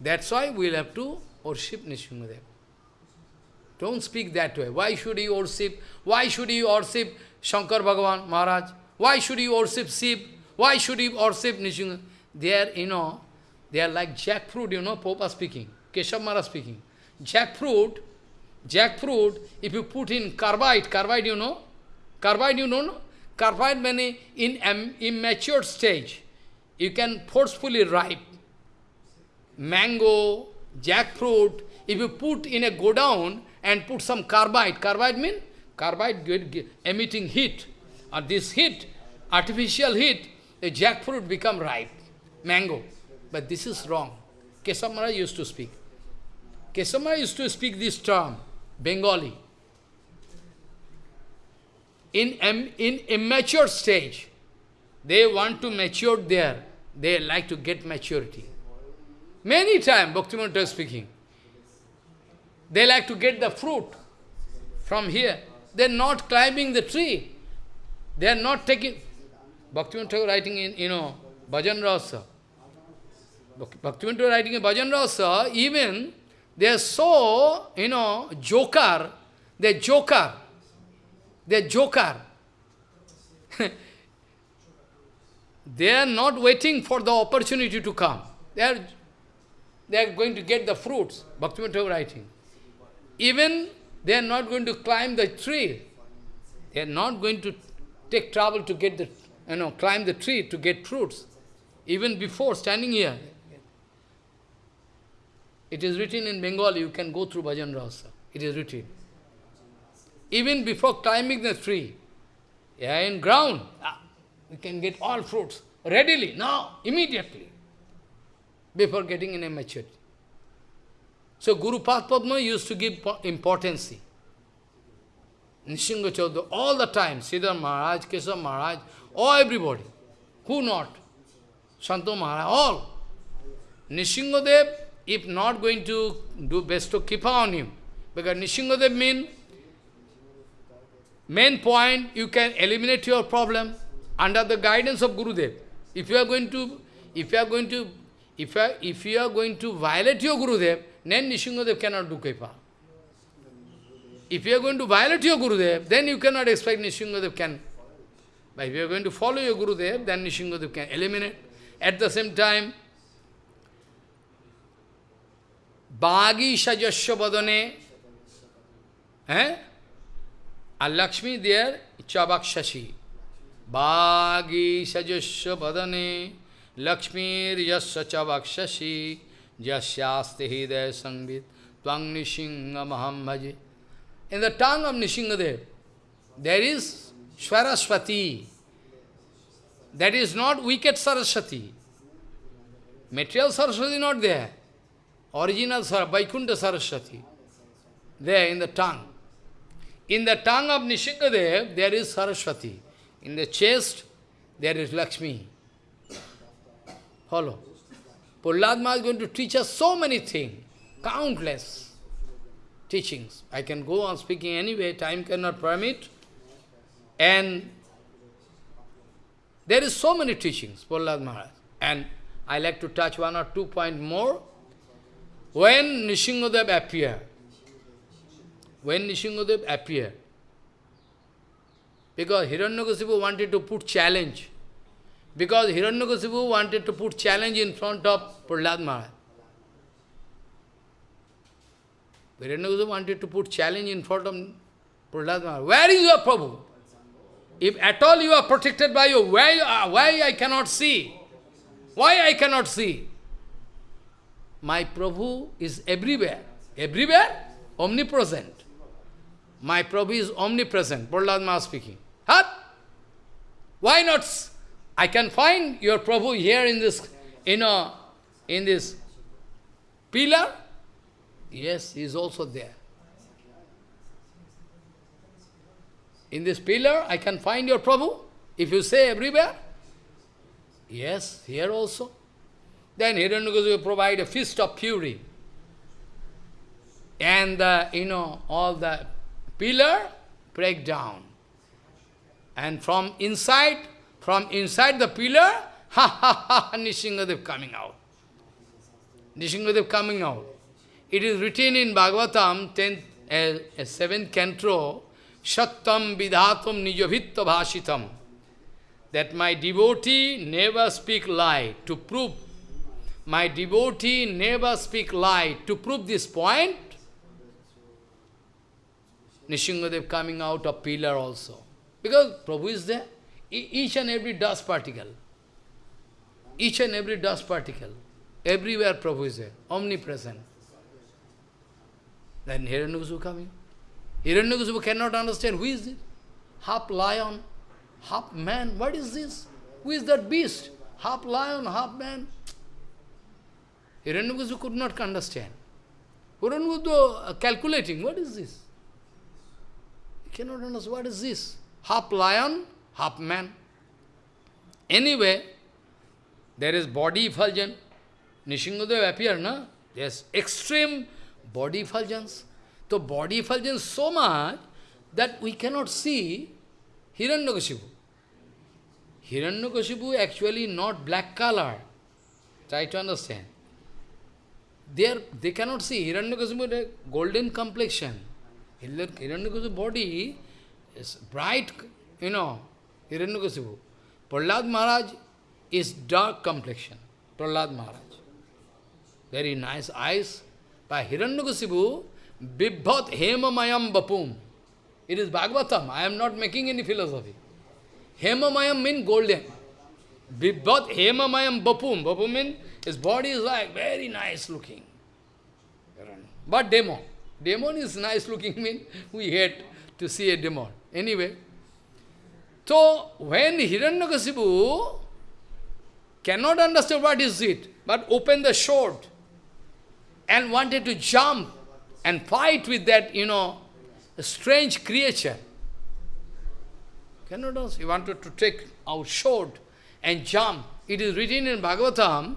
That's why we'll have to worship Nrisinghadev. Don't speak that way. Why should you worship? Why should you worship Shankar Bhagavan Maharaj? Why should you worship Shiv? Why should you worship Nrisinghadev? They are, you know, they are like jackfruit, you know, Popa speaking, Keshav Maharaj speaking. Jackfruit, jackfruit, if you put in carbide, carbide you know? Carbide you know? no? Carbide means in immature stage, you can forcefully ripe. Mango, jackfruit, if you put in a godown and put some carbide, carbide means carbide emitting heat. Or this heat, artificial heat, the jackfruit become ripe, mango. But this is wrong. Kesamara used to speak. Kesamara used to speak this term, Bengali. In, in immature stage, they want to mature there. They like to get maturity. Many times, Bhaktivinoda is speaking. They like to get the fruit from here. They are not climbing the tree. They are not taking... Bhaktivinoda writing in, you know, Bhajan Rahasya. Bhaktivinoda writing in Bhajan Rahasya, even they are so, you know, joker, they are joker, they are joker. they are not waiting for the opportunity to come. They are, they are going to get the fruits, Bhaktivinoda writing. Even they are not going to climb the tree. They are not going to take trouble to get the, you know, climb the tree to get fruits. Even before standing here, it is written in Bengali, you can go through Bhajan Rahasya. It is written. Even before climbing the tree, yeah, in ground, ah, we can get all fruits readily, now, immediately, before getting in a maturity. So Guru Padma used to give importance. Nishinga Chaudhary, all the time, Siddhar Maharaj, Keshav Maharaj, all everybody. Who not? Santo Maharaj, all. Nrisinghadev if not going to do best to keep on him. Because Nrisinghadev means main point, you can eliminate your problem under the guidance of Gurudev. If you are going to, if you are going to, if are, if you are going to violate your Gurudev, then Nishingadev cannot do Kripa. If you are going to violate your Gurudev, then you cannot expect Nishingadev can. But if you are going to follow your Gurudev, then Nishingadev can eliminate. At the same time, Bhagi Sajasya Vadane, eh? And Lakshmi there, Chabakshashi. Bhagi Sajasya Vadane, Lakshmi Yasya Chabakshashi, Jasyaste Hidaya Sangvit, Tvang Nishinga Mahambaji. In the tongue of Nrisinghadev, there is Swaraswati. That is not wicked Saraswati. Material Saraswati not there. Original Sar Vaikuntha Saraswati. There in the tongue. In the tongue of Nrisinghadev, there is Saraswati. In the chest, there is Lakshmi. Follow. Prahlad is going to teach us so many things, countless teachings. I can go on speaking anyway, time cannot permit. And there is so many teachings, Prahlad Maharaj. And I like to touch one or two points more. When Nrisinghadev appeared, when Nrisinghadev appeared, because Hiranyakasipu wanted to put challenge, because Hiranyakasipu wanted to put challenge in front of Prahlad Maharaj. Hiranyakasipu wanted to put challenge in front of Prahlad Maharaj. Where is your Prabhu? If at all you are protected by you, why, uh, why I cannot see? Why I cannot see? My Prabhu is everywhere. Everywhere? Omnipresent. My Prabhu is omnipresent. Prahlad Maharaj speaking. Huh? Why not? I can find your Prabhu here in this, you know, in this pillar. Yes, he is also there. In this pillar, I can find your Prabhu. If you say everywhere, yes, here also. Then Hiranyakasipu will provide a feast of fury. And, the, you know, all the pillar break down. And from inside, from inside the pillar, ha ha ha, Nrisinghadev coming out. Nrisinghadev coming out. It is written in Bhagavatam, 10th, uh, 7th canto, Sattam vidhatam nijavitya bhashitam. That my devotee never speak lie to prove. My devotee never speak lie to prove this point. Nrisinghadev coming out of pillar also. Because Prabhu is there. Each and every dust particle. Each and every dust particle. Everywhere Prabhu is there. Omnipresent. Then Hiranyakasipu coming. Hiranyakasipu cannot understand who is it. Half lion, half man. What is this? Who is that beast? Half lion, half man. Hiranyakasipu could not understand. Hiranyakasipu uh, calculating, what is this? He cannot understand what is this. Half lion, half man. Anyway, there is body effulgence. Nrisinghadev appear, no? Yes, extreme body effulgence. So body effulgence so much that we cannot see Hiranyakasipu. Hiranyakasipu actually not black color. Try to understand. They, are, they cannot see Hiranyakasipu golden complexion. Hiranyakasipu body is bright, you know, Hiranyakasipu. Prahlad Maharaj is dark complexion. Prahlad Maharaj. Very nice eyes. By Hiranyakasipu, Bibhat Hemamayam Bapum. It is Bhagavatam. I am not making any philosophy. Hemamayam means golden. Bibhat Hemamayam Bapum. Bapum means his body is like very nice looking. But demon. Demon is nice looking means we hate to see a demon. Anyway. So when Hiranyakasipu cannot understand what is it, but open the sword and wanted to jump and fight with that, you know, strange creature. Cannot also. He wanted to take our sword and jump. It is written in Bhagavatam,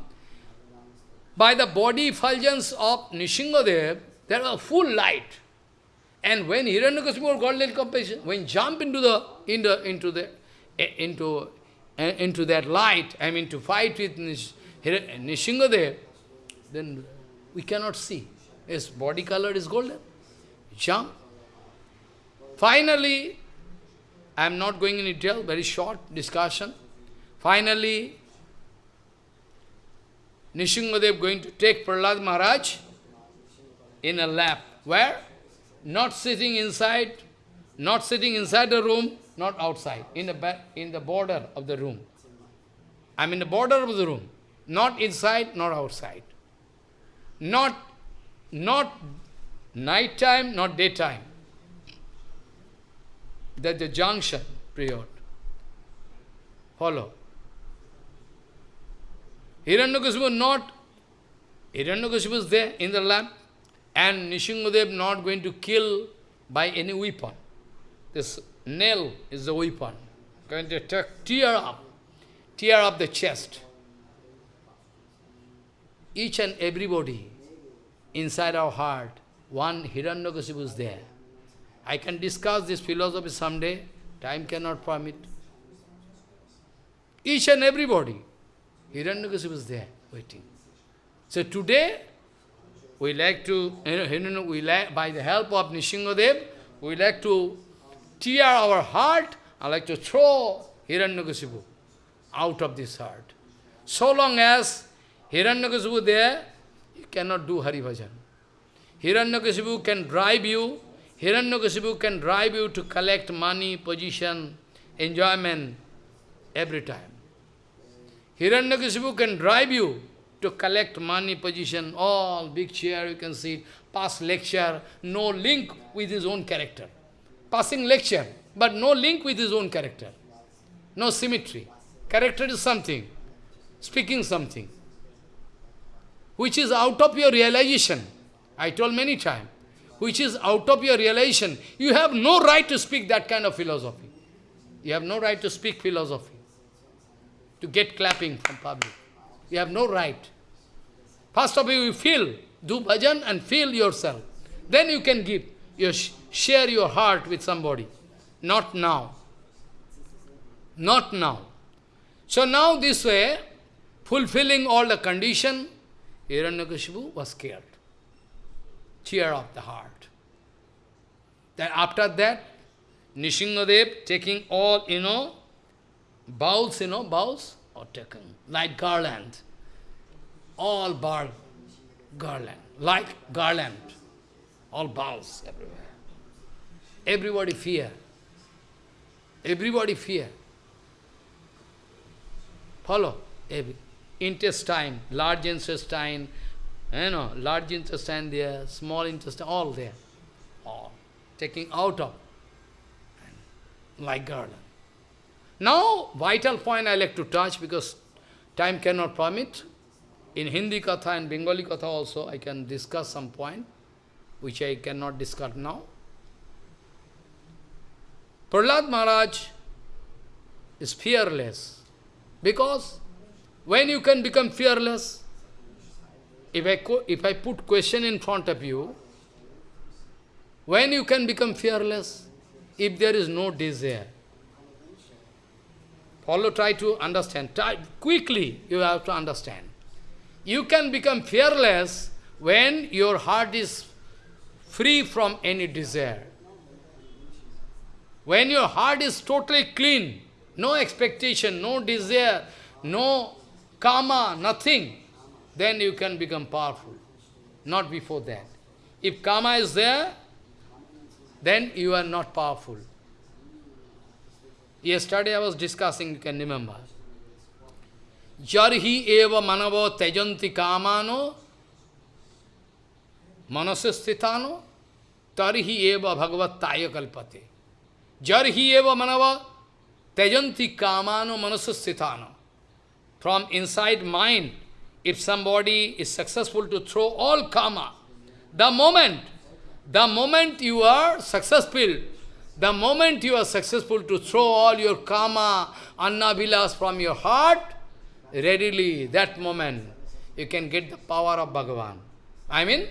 by the body effulgence of Nrisinghadev, there was full light. And when Hiranyakasipu got little compassion, when jump into the into into the eh, into eh, into that light, I mean to fight with Nish, Nrisinghadev, then we cannot see. His body color is golden. Jump. Finally, I am not going in detail, very short discussion. Finally, Nrisinghadev going to take Prahlad Maharaj in a lap. Where? Not sitting inside, not sitting inside the room, not outside, in the, in the border of the room. I am in the border of the room, not inside, not outside. Not, not night time, not daytime. That the junction period. Follow. Hiranyakasipu not, Hiranyakasipu is there in the lamp, and Nrisinghadev not going to kill by any weapon. This nail is the weapon. Going to tear up, tear up the chest. Each and everybody inside our heart, one Hiranyakasipu is there. I can discuss this philosophy someday, time cannot permit. Each and everybody, Hiranyakasipu is there, waiting. So today, we like to, you know, we like, by the help of Nrisinghadev, we like to tear our heart, I like to throw Hiranyakasipu out of this heart. So long as Hiranyakasipu there, you cannot do Hari Bhajan. Hiranyakasipu can drive you, Hiranyakasipu can drive you to collect money, position, enjoyment every time. Hiranyakasipu can drive you to collect money, position, all big chair you can see, pass lecture, no link with his own character. Passing lecture, but no link with his own character. No symmetry. Character is something, speaking something, which is out of your realization. I told many times, which is out of your realization. You have no right to speak that kind of philosophy. You have no right to speak philosophy, to get clapping from public. You have no right. First of all, you feel, do bhajan and feel yourself. Then you can give, you share your heart with somebody. Not now. Not now. So now this way, fulfilling all the condition, Hiranyakashipu was scared. Cheer of the heart. Then after that, Nrisinghadev taking all, you know, bowls, you know, bowls, or taken, like garland. All bar garland, like garland. All bowls everywhere. Everybody fear. Everybody fear. Follow? Every, intestine, large intestine, you know, large intestine there, small intestine, all there. All. Taking out of, like garland. Now, vital point I like to touch because time cannot permit. In Hindi Katha and Bengali Katha also, I can discuss some point, which I cannot discuss now. Prahlad Maharaj is fearless, because when you can become fearless, if I, if I put question in front of you, when you can become fearless, if there is no desire, follow, try to understand. Try, quickly, you have to understand. You can become fearless when your heart is free from any desire. When your heart is totally clean, no expectation, no desire, no karma, nothing, then you can become powerful. Not before that. If karma is there, then you are not powerful. Yesterday I was discussing, you can remember. Jarhi eva manavo tejanti kamano manasastitano tarhi eva bhagavat taya kalpate. Jarhi eva manava tejanti kamano manasastitano. From inside mind, if somebody is successful to throw all karma, the moment, the moment you are successful, the moment you are successful to throw all your karma, annavilas from your heart, readily, that moment, you can get the power of Bhagavan. I mean,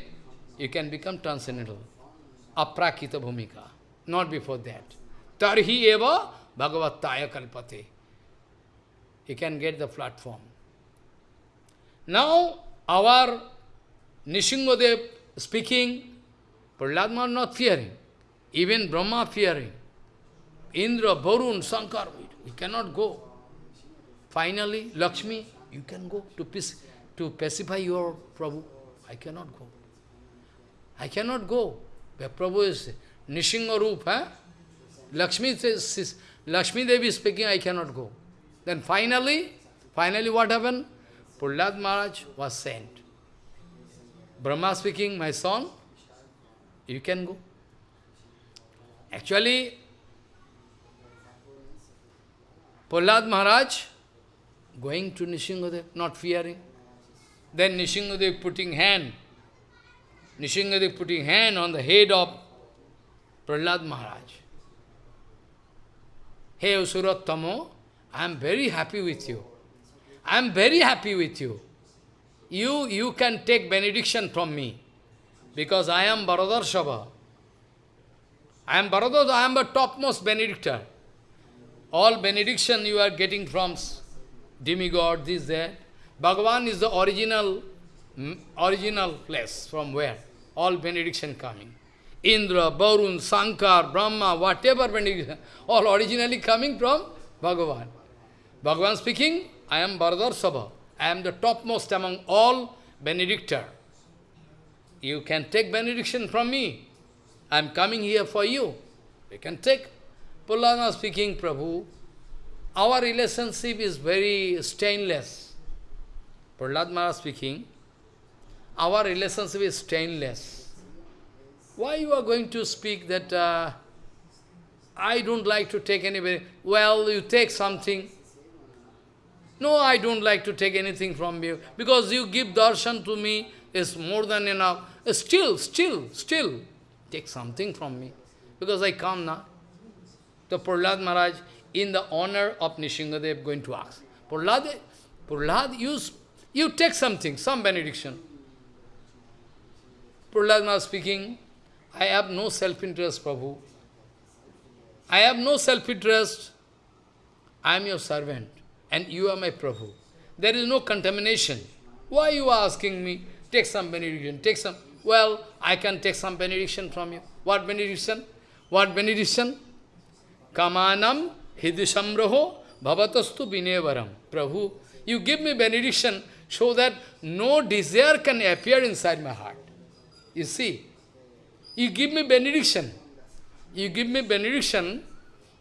you can become transcendental. Aprakrita bhumika. Not before that. Tarhi eva bhagavataya kalpate. You can get the platform. Now, our Nrisinghadev speaking, Prahlad not fearing. Even Brahma fearing. Indra, Varun, Shankar, we cannot go. Finally, Lakshmi, you can go to, to pacify your Prabhu. I cannot go. I cannot go. Where Prabhu is Nrisingha Roop, huh? Lakshmi says, Lakshmi Devi speaking, I cannot go. Then finally, finally what happened? Prahlad Maharaj was sent. Brahma speaking, my son, you can go. Actually, Prahlad Maharaj going to Nrisinghadev, not fearing. Then Nrisinghadev putting hand, Nrisinghadev putting hand on the head of Prahlad Maharaj. Hey Usurattamo, I am very happy with you. I am very happy with you. You, you can take benediction from me. Because I am Bharadarshabha. I am Bharadar, I am the topmost benedictor. All benediction you are getting from demigod, this, that. Bhagavan is the original, mm, original place from where all benediction coming. Indra, Varun, Sankar, Brahma, whatever benediction, all originally coming from Bhagavan. Bhagavan speaking, I am Bharadar Sabha. I am the topmost among all benedictor. You can take benediction from me. I am coming here for you. You can take. Pullana speaking, Prabhu, our relationship is very stainless. Prahlad speaking, our relationship is stainless. Why you are going to speak that uh, I don't like to take any... Well, you take something. No, I don't like to take anything from you. Because you give darshan to me is more than enough. Still, still, still, take something from me. Because I come now. The Prahlad Maharaj, in the honor of Nrisinghadev, going to ask. Prahlad, Prahlad, you, you take something, some benediction. Prahlad Maharaj speaking, I have no self-interest, Prabhu. I have no self-interest. I am your servant, and you are my Prabhu. There is no contamination. Why you are asking me, take some benediction, take some... Well, I can take some benediction from you. What benediction? What benediction? Kamanam hidisamraho bhavatastu binevaram. Prabhu, you give me benediction so that no desire can appear inside my heart. You see, you give me benediction. You give me benediction.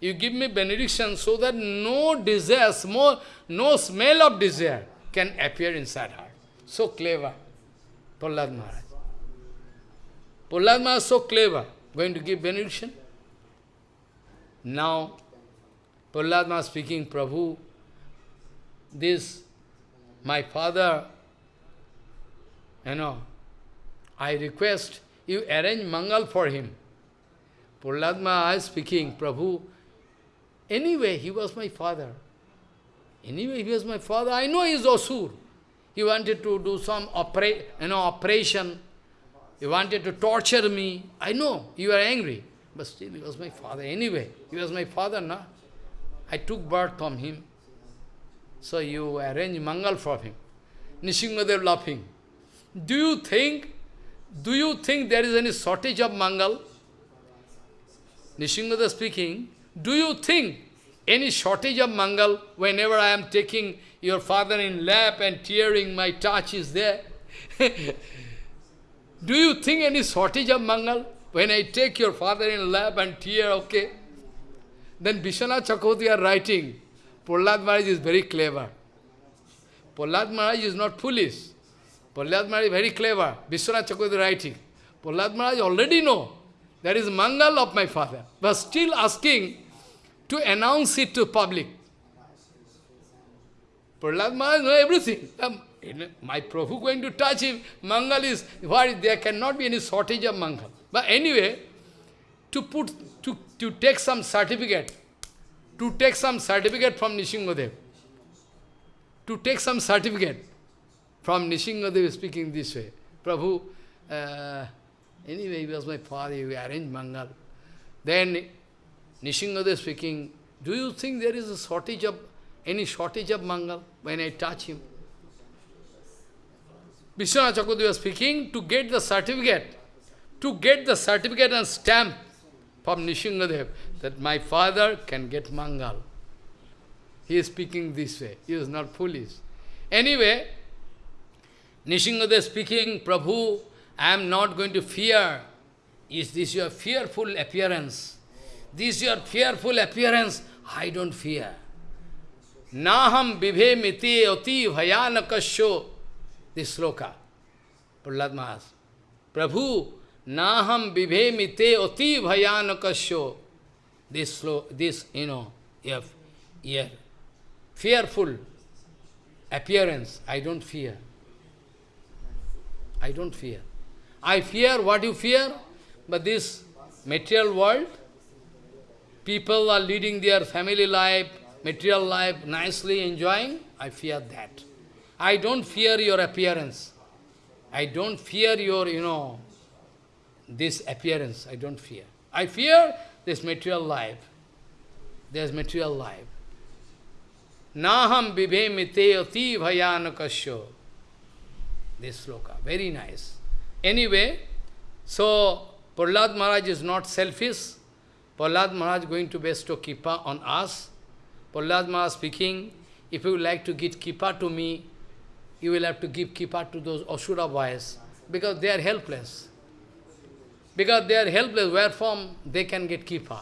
You give me benediction so that no desire, small, no smell of desire can appear inside heart. So clever, Prahlad Maharaj. Prahlad is so clever, going to give benediction. Now, Prahlad speaking, Prabhu, this, my father, you know, I request you arrange Mangal for him. Prahlad Maharaj speaking, Prabhu, anyway, he was my father. Anyway, he was my father. I know he is Asur. He wanted to do some opera you know, operation. He wanted to torture me. I know you are angry. But still, he was my father. Anyway, he was my father, na? I took birth from him. So you arrange Mangal for him. Nrisinghadev laughing. Do you think, do you think there is any shortage of Mangal? Nrisinghadev speaking, do you think any shortage of Mangal whenever I am taking your father in lap and tearing my touch is there? do you think any shortage of Mangal? When I take your father in lap and tear, okay? Then Vishwanath Chakravarti are writing, Prahlad Maharaj is very clever. Prahlad Maharaj is not foolish. Prahlad Maharaj is very clever. Vishwanath Chakravarti writing. Prahlad Maharaj already know that is Mangal of my father, but still asking to announce it to public. Prahlad Maharaj know everything. Um, my Prabhu going to touch him, Mangal is, what, there cannot be any shortage of Mangal. But anyway, to put, to, to take some certificate, to take some certificate from Nrisinghadev, to take some certificate from Nrisinghadev speaking this way, Prabhu, uh, anyway, he was my father, we arranged Mangal. Then Nrisinghadev speaking, do you think there is a shortage of, any shortage of Mangal when I touch him? Vishwanath was speaking, to get the certificate, to get the certificate and stamp from Nrisinghadev that my father can get Mangal. He is speaking this way. He is not foolish. Anyway, Nrisinghadev speaking, Prabhu, I am not going to fear. Is this your fearful appearance? This your fearful appearance, I don't fear. Naham vibhe miti oti bhayanakasyo. This sloka. Prahlad Maharaj. Prabhu, naham vibhe mite oti bhayanakasyo. This, slow, this, you know, yeah, yeah, fearful appearance, I don't fear. I don't fear. I fear what you fear, but this material world, people are leading their family life, material life, nicely enjoying, I fear that. I don't fear your appearance. I don't fear your, you know, this appearance, I don't fear. I fear this material life. There's material life. Naham vibhe mite ati bhayanakasya. This sloka, very nice. Anyway, so Prahlad Maharaj is not selfish. Prahlad Maharaj going to bestow kripa on us. Prahlad Maharaj speaking, if you like to give kripa to me, you will have to give kripa to those Asura boys, because they are helpless. Because they are helpless, where from they can get kripa.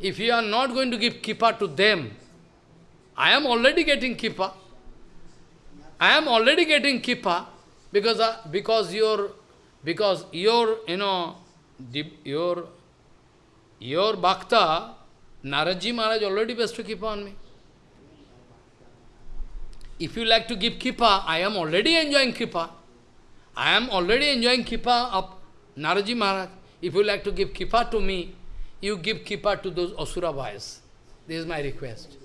If you are not going to give kripa to them, I am already getting kripa. I am already getting kripa because uh, because your because your you know your your bhakta Naradji Maharaj already bestowed kripa on me. If you like to give kripa, I am already enjoying kripa. I am already enjoying kripa of Naradji Maharaj. If you like to give kripa to me, you give kripa to those Asura boys. This is my request.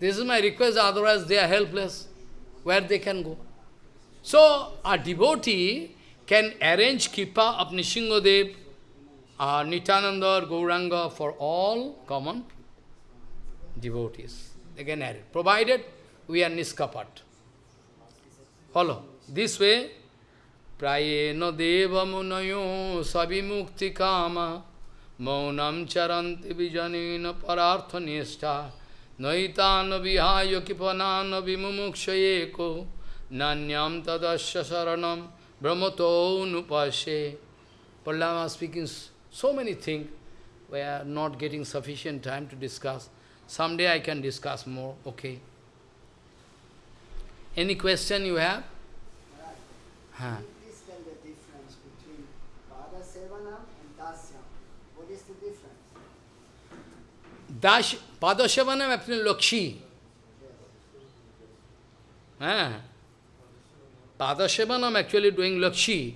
This is my request, otherwise they are helpless. Where they can go? So, a devotee can arrange kripa of Nrisinghadev, uh, Nityananda Gauranga for all common devotees. They can arrange, provided we are niskapat. Follow. This way, prayena deva munayo sabimukti kama maunam charanti vijanina parartha nishta naitana vihaya kipanana vimumukshayeko nanyam tadasya saranam brahmato nupashe. Pallama speaking so many things. We are not getting sufficient time to discuss. Someday I can discuss more, okay. Any question you have? Huh. Please tell the difference between Pada and Dasyam. What is the difference? Dash, Padashavanam actually Lakshi. Huh? Padashavanam actually doing Lakshi.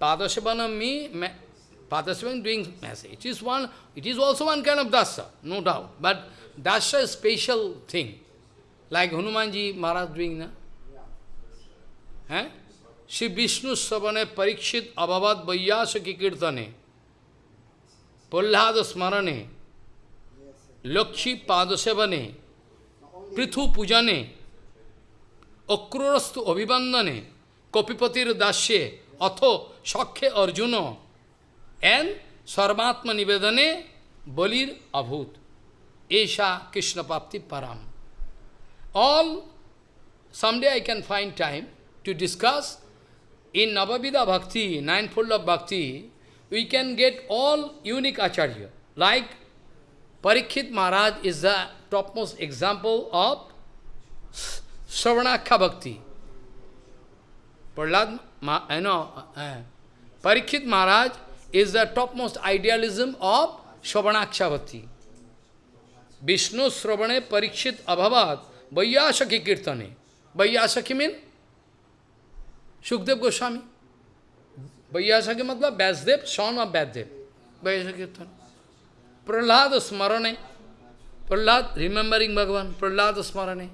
Padashavanam me, me Padashavanam doing message. It is one, it is also one kind of dasa, no doubt. But dasa is special thing. Like Hanumanji Maharaj doing, na? हैं श्री विष्णु श्रवणे परीक्षित अभवत वैयास की कीर्तने प्रह्लाद स्मरणे लक्ष्मी पाद सेवने पृथु पूजने अक्रूरस्तु अभिवंदने कपिपतिर दास्ये अथो सख्य Arjun and सर्वात्म निवेदने बलिर अभूत ऐसा कृष्ण प्राप्ति परम all someday I can find time to discuss in Navavida Bhakti, ninefold of Bhakti, we can get all unique Acharya. Like Parikshit Maharaj is the topmost example of Sravanakha Bhakti. Ma, you know, uh, Parikshit Maharaj is the topmost idealism of Sravanaksha Bhakti. Vishnu Sravane Parikshit Abhavat Vaiyasaki Kirtane. Vaiyasaki means Shukdev Goswami. Vaiyasa Vaiyasaki matlab Vyasdev, son of Vyasdev. Vaiyasaki Kirtan. Prahlad Smarane. Prahlad, remembering Bhagavan. Prahlad Smarane.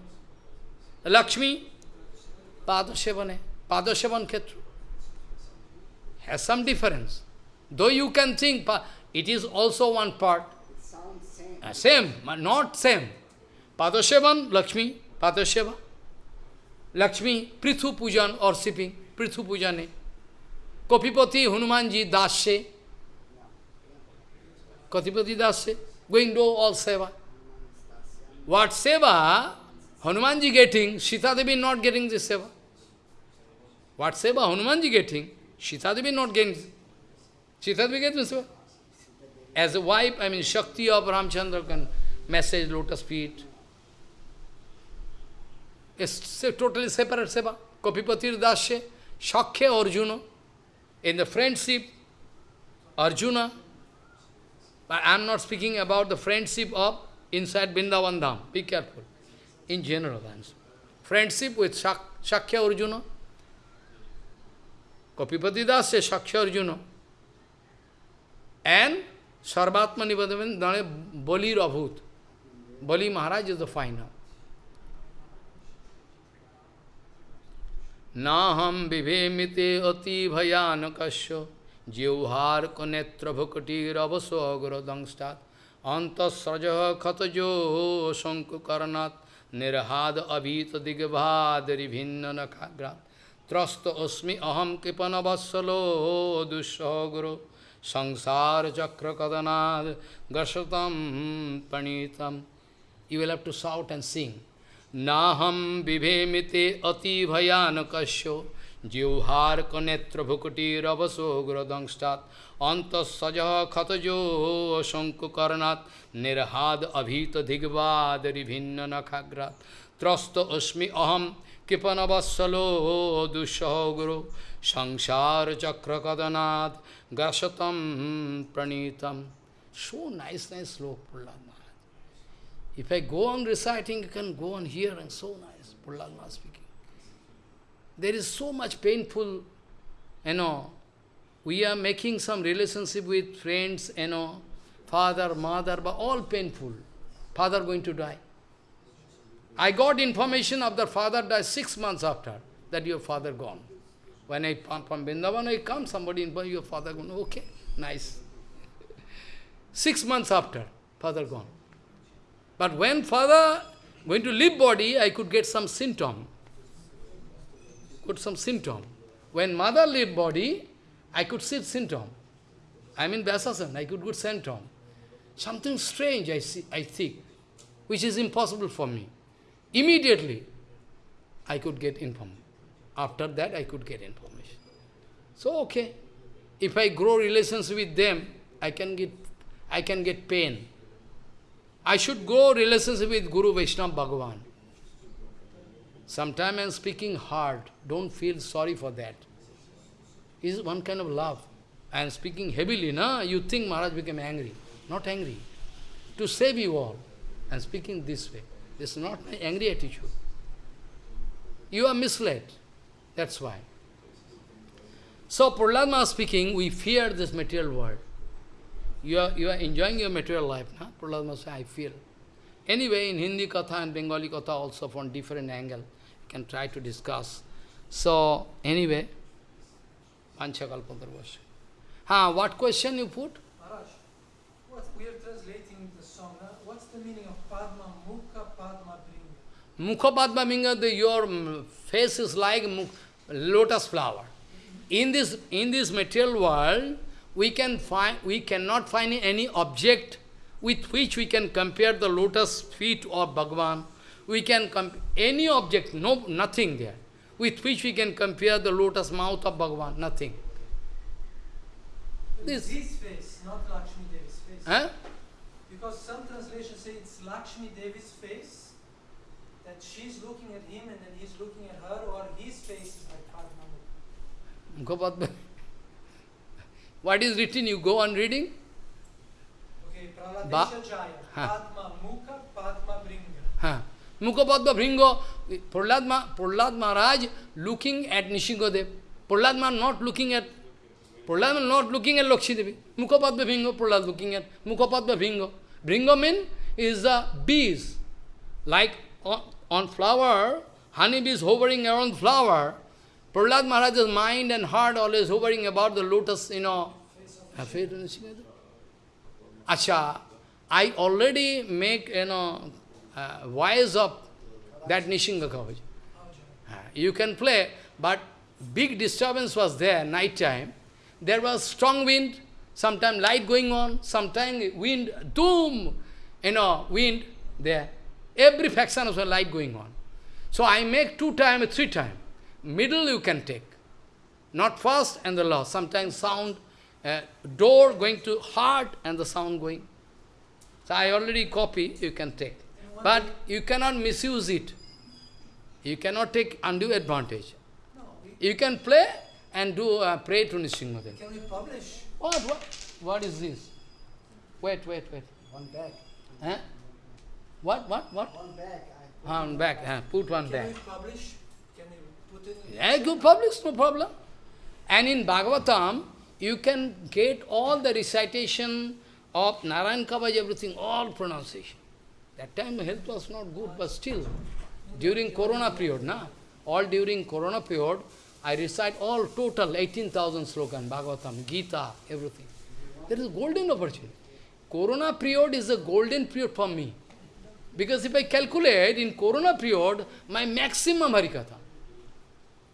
Lakshmi, Padasevane. Padasevan Khetra. Has some difference. Though you can think, it is also one part. Same. Uh, same, but not same. Padasevan, Lakshmi, Padaseva. Lakshmi, Prithu Pujan or sipping, Prithu Pujane. Kopipati, Hanumanji, Dashe. Katipati Dasya, going to all seva. What seva Hanumanji getting, Sita Devi not getting this seva. What seva Hanumanji getting, Sita Devi not getting. Sita Devi getting seva. As a wife, I mean, Shakti of Ramchandra can message lotus feet. It's totally separate seva. Kopipati Dasya, Shakya Arjuna. In the friendship, Arjuna, I am not speaking about the friendship of inside Vrindavan Dham. Be careful. In general, Friendship with Shak Shakya Arjuna. Kopipati Dasya, Shakya Arjuna. And Sarvatma Nivadavan Dane Bali Rabhut. Bali Maharaj is the final. नाहम विभेमिते अति भयानकश्य जिह्वार कनेत्रभुकटीरवसोग्रदंस्ता अंतस्रज खतजो शंकुकर्णात् निर्हाद अभीत दिग्भादिभिन्न नखाग्रा त्रस्त अस्मि अहम कृपणवत्सलो दुस्सहग्रो संसार चक्र कदनाद गशतम प्रणीतम you will have to shout and sing নাহম বিভেমিতে অতি ভয়ানকস্য জিহ্বার্ক নেত্রভুকুটিরবসোগ্রদংষ্টাৎ অন্তঃসজ ক্ষতজো শঙ্কুকর্ণাৎ। নির্হাদ অভীত দিগ্বাদ রিভিন্ন নখাগ্রাত ত্রস্ত অস্মি অহম কৃপণবৎসলো দুঃসহগ্র সংসার চক্রকদনাথ গ্রসতম প্রণীতম। So nice nice shloka Prahlad If I go on reciting, you can go on hearing, so nice, Maharaj speaking. There is so much painful, you know, we are making some relationship with friends, you know, father, mother, but all painful. Father going to die. I got information of the father died six months after that your father gone. When I from Vrindavan, I come, somebody informed your father gone. Okay, nice. Six months after, father gone. But when father going to leave body, I could get some symptom Could some symptom. When mother leave body, I could see symptom. I mean Vyasasan, I could get symptom. Something strange I see, I think, which is impossible for me. Immediately, I could get information. After that, I could get information. So, okay. If I grow relations with them, I can get, I can get pain. I should grow relations with Guru Vaishnava Bhagavan. Sometimes I am speaking hard. Don't feel sorry for that. Is one kind of love. I am speaking heavily, na? You think Maharaj became angry. Not angry. To save you all. I am speaking this way. This is not my angry attitude. You are misled. That's why. So, Prahlad speaking, we fear this material world. You are, you are enjoying your material life, na? Prahlad say, I feel. Anyway, in Hindi Katha and Bengali Katha also from different angle, you can try to discuss. So, anyway, Panchakalpadarvasya. Ha, what question you put? Maharaj, what, we are translating the song. Huh? What's the meaning of Padma Mukha Padma Bringa? Mukha Padma Minga, the, your mm, face is like lotus flower. In this, in this material world, we can find we cannot find any object with which we can compare the lotus feet of Bhagavan. We can compare any object, no, nothing there, with which we can compare the lotus mouth of Bhagavan, nothing. This. His face, not Lakshmi Devi's face. Huh? Because some translations say it's Lakshmi Devi's face, that she's looking at him and then he's looking at her, or his face is like Padma. What is written? You go on reading? ba Padma Mukha Padma Bringa. Mukha Padma Bringa. Prahlad, Ma, Prahlad Maharaj looking at Nrisinghadev. Prahlad Maharaj not looking at Prahlad not looking at Lakshmi Devi. Mukha Padma Bringa, Prahlad looking at Mukha Padma Bringa. Bringa means is the bees. Like on, on flower, honey bees hovering around flower. Prahlad Maharaj's mind and heart always hovering about the lotus, you know. Acha, I already make, you know, uh, voice of that Nrisingha Kavach. Uh, you can play, but big disturbance was there, night time. There was strong wind, sometimes light going on, sometimes wind, doom, you know, wind there. Every fraction of the light going on. So I make two time, three time. Middle you can take. Not first and the last. Sometimes sound, uh, door going to heart and the sound going. So I already copy, you can take. But you cannot misuse it. You cannot take undue advantage. You can play and do uh, pray to Nrisinghadev. can we publish? What, what? What is this? Wait, wait, wait. One bag. Huh? What, what, what? One bag. One back, huh? put one Can back. publish? Can we in Yeah, publish, no problem. And in Bhagavatam, you can get all the recitation of Narayan Kavaj, everything, all pronunciation. That time health was not good, but still, during Corona period, na? all during Corona period, I recite all total 18,000 slogan, Bhagavatam, Gita, everything. There is a golden opportunity. Corona period is a golden period for me. Because if I calculate in Corona period, my maximum Harikatha,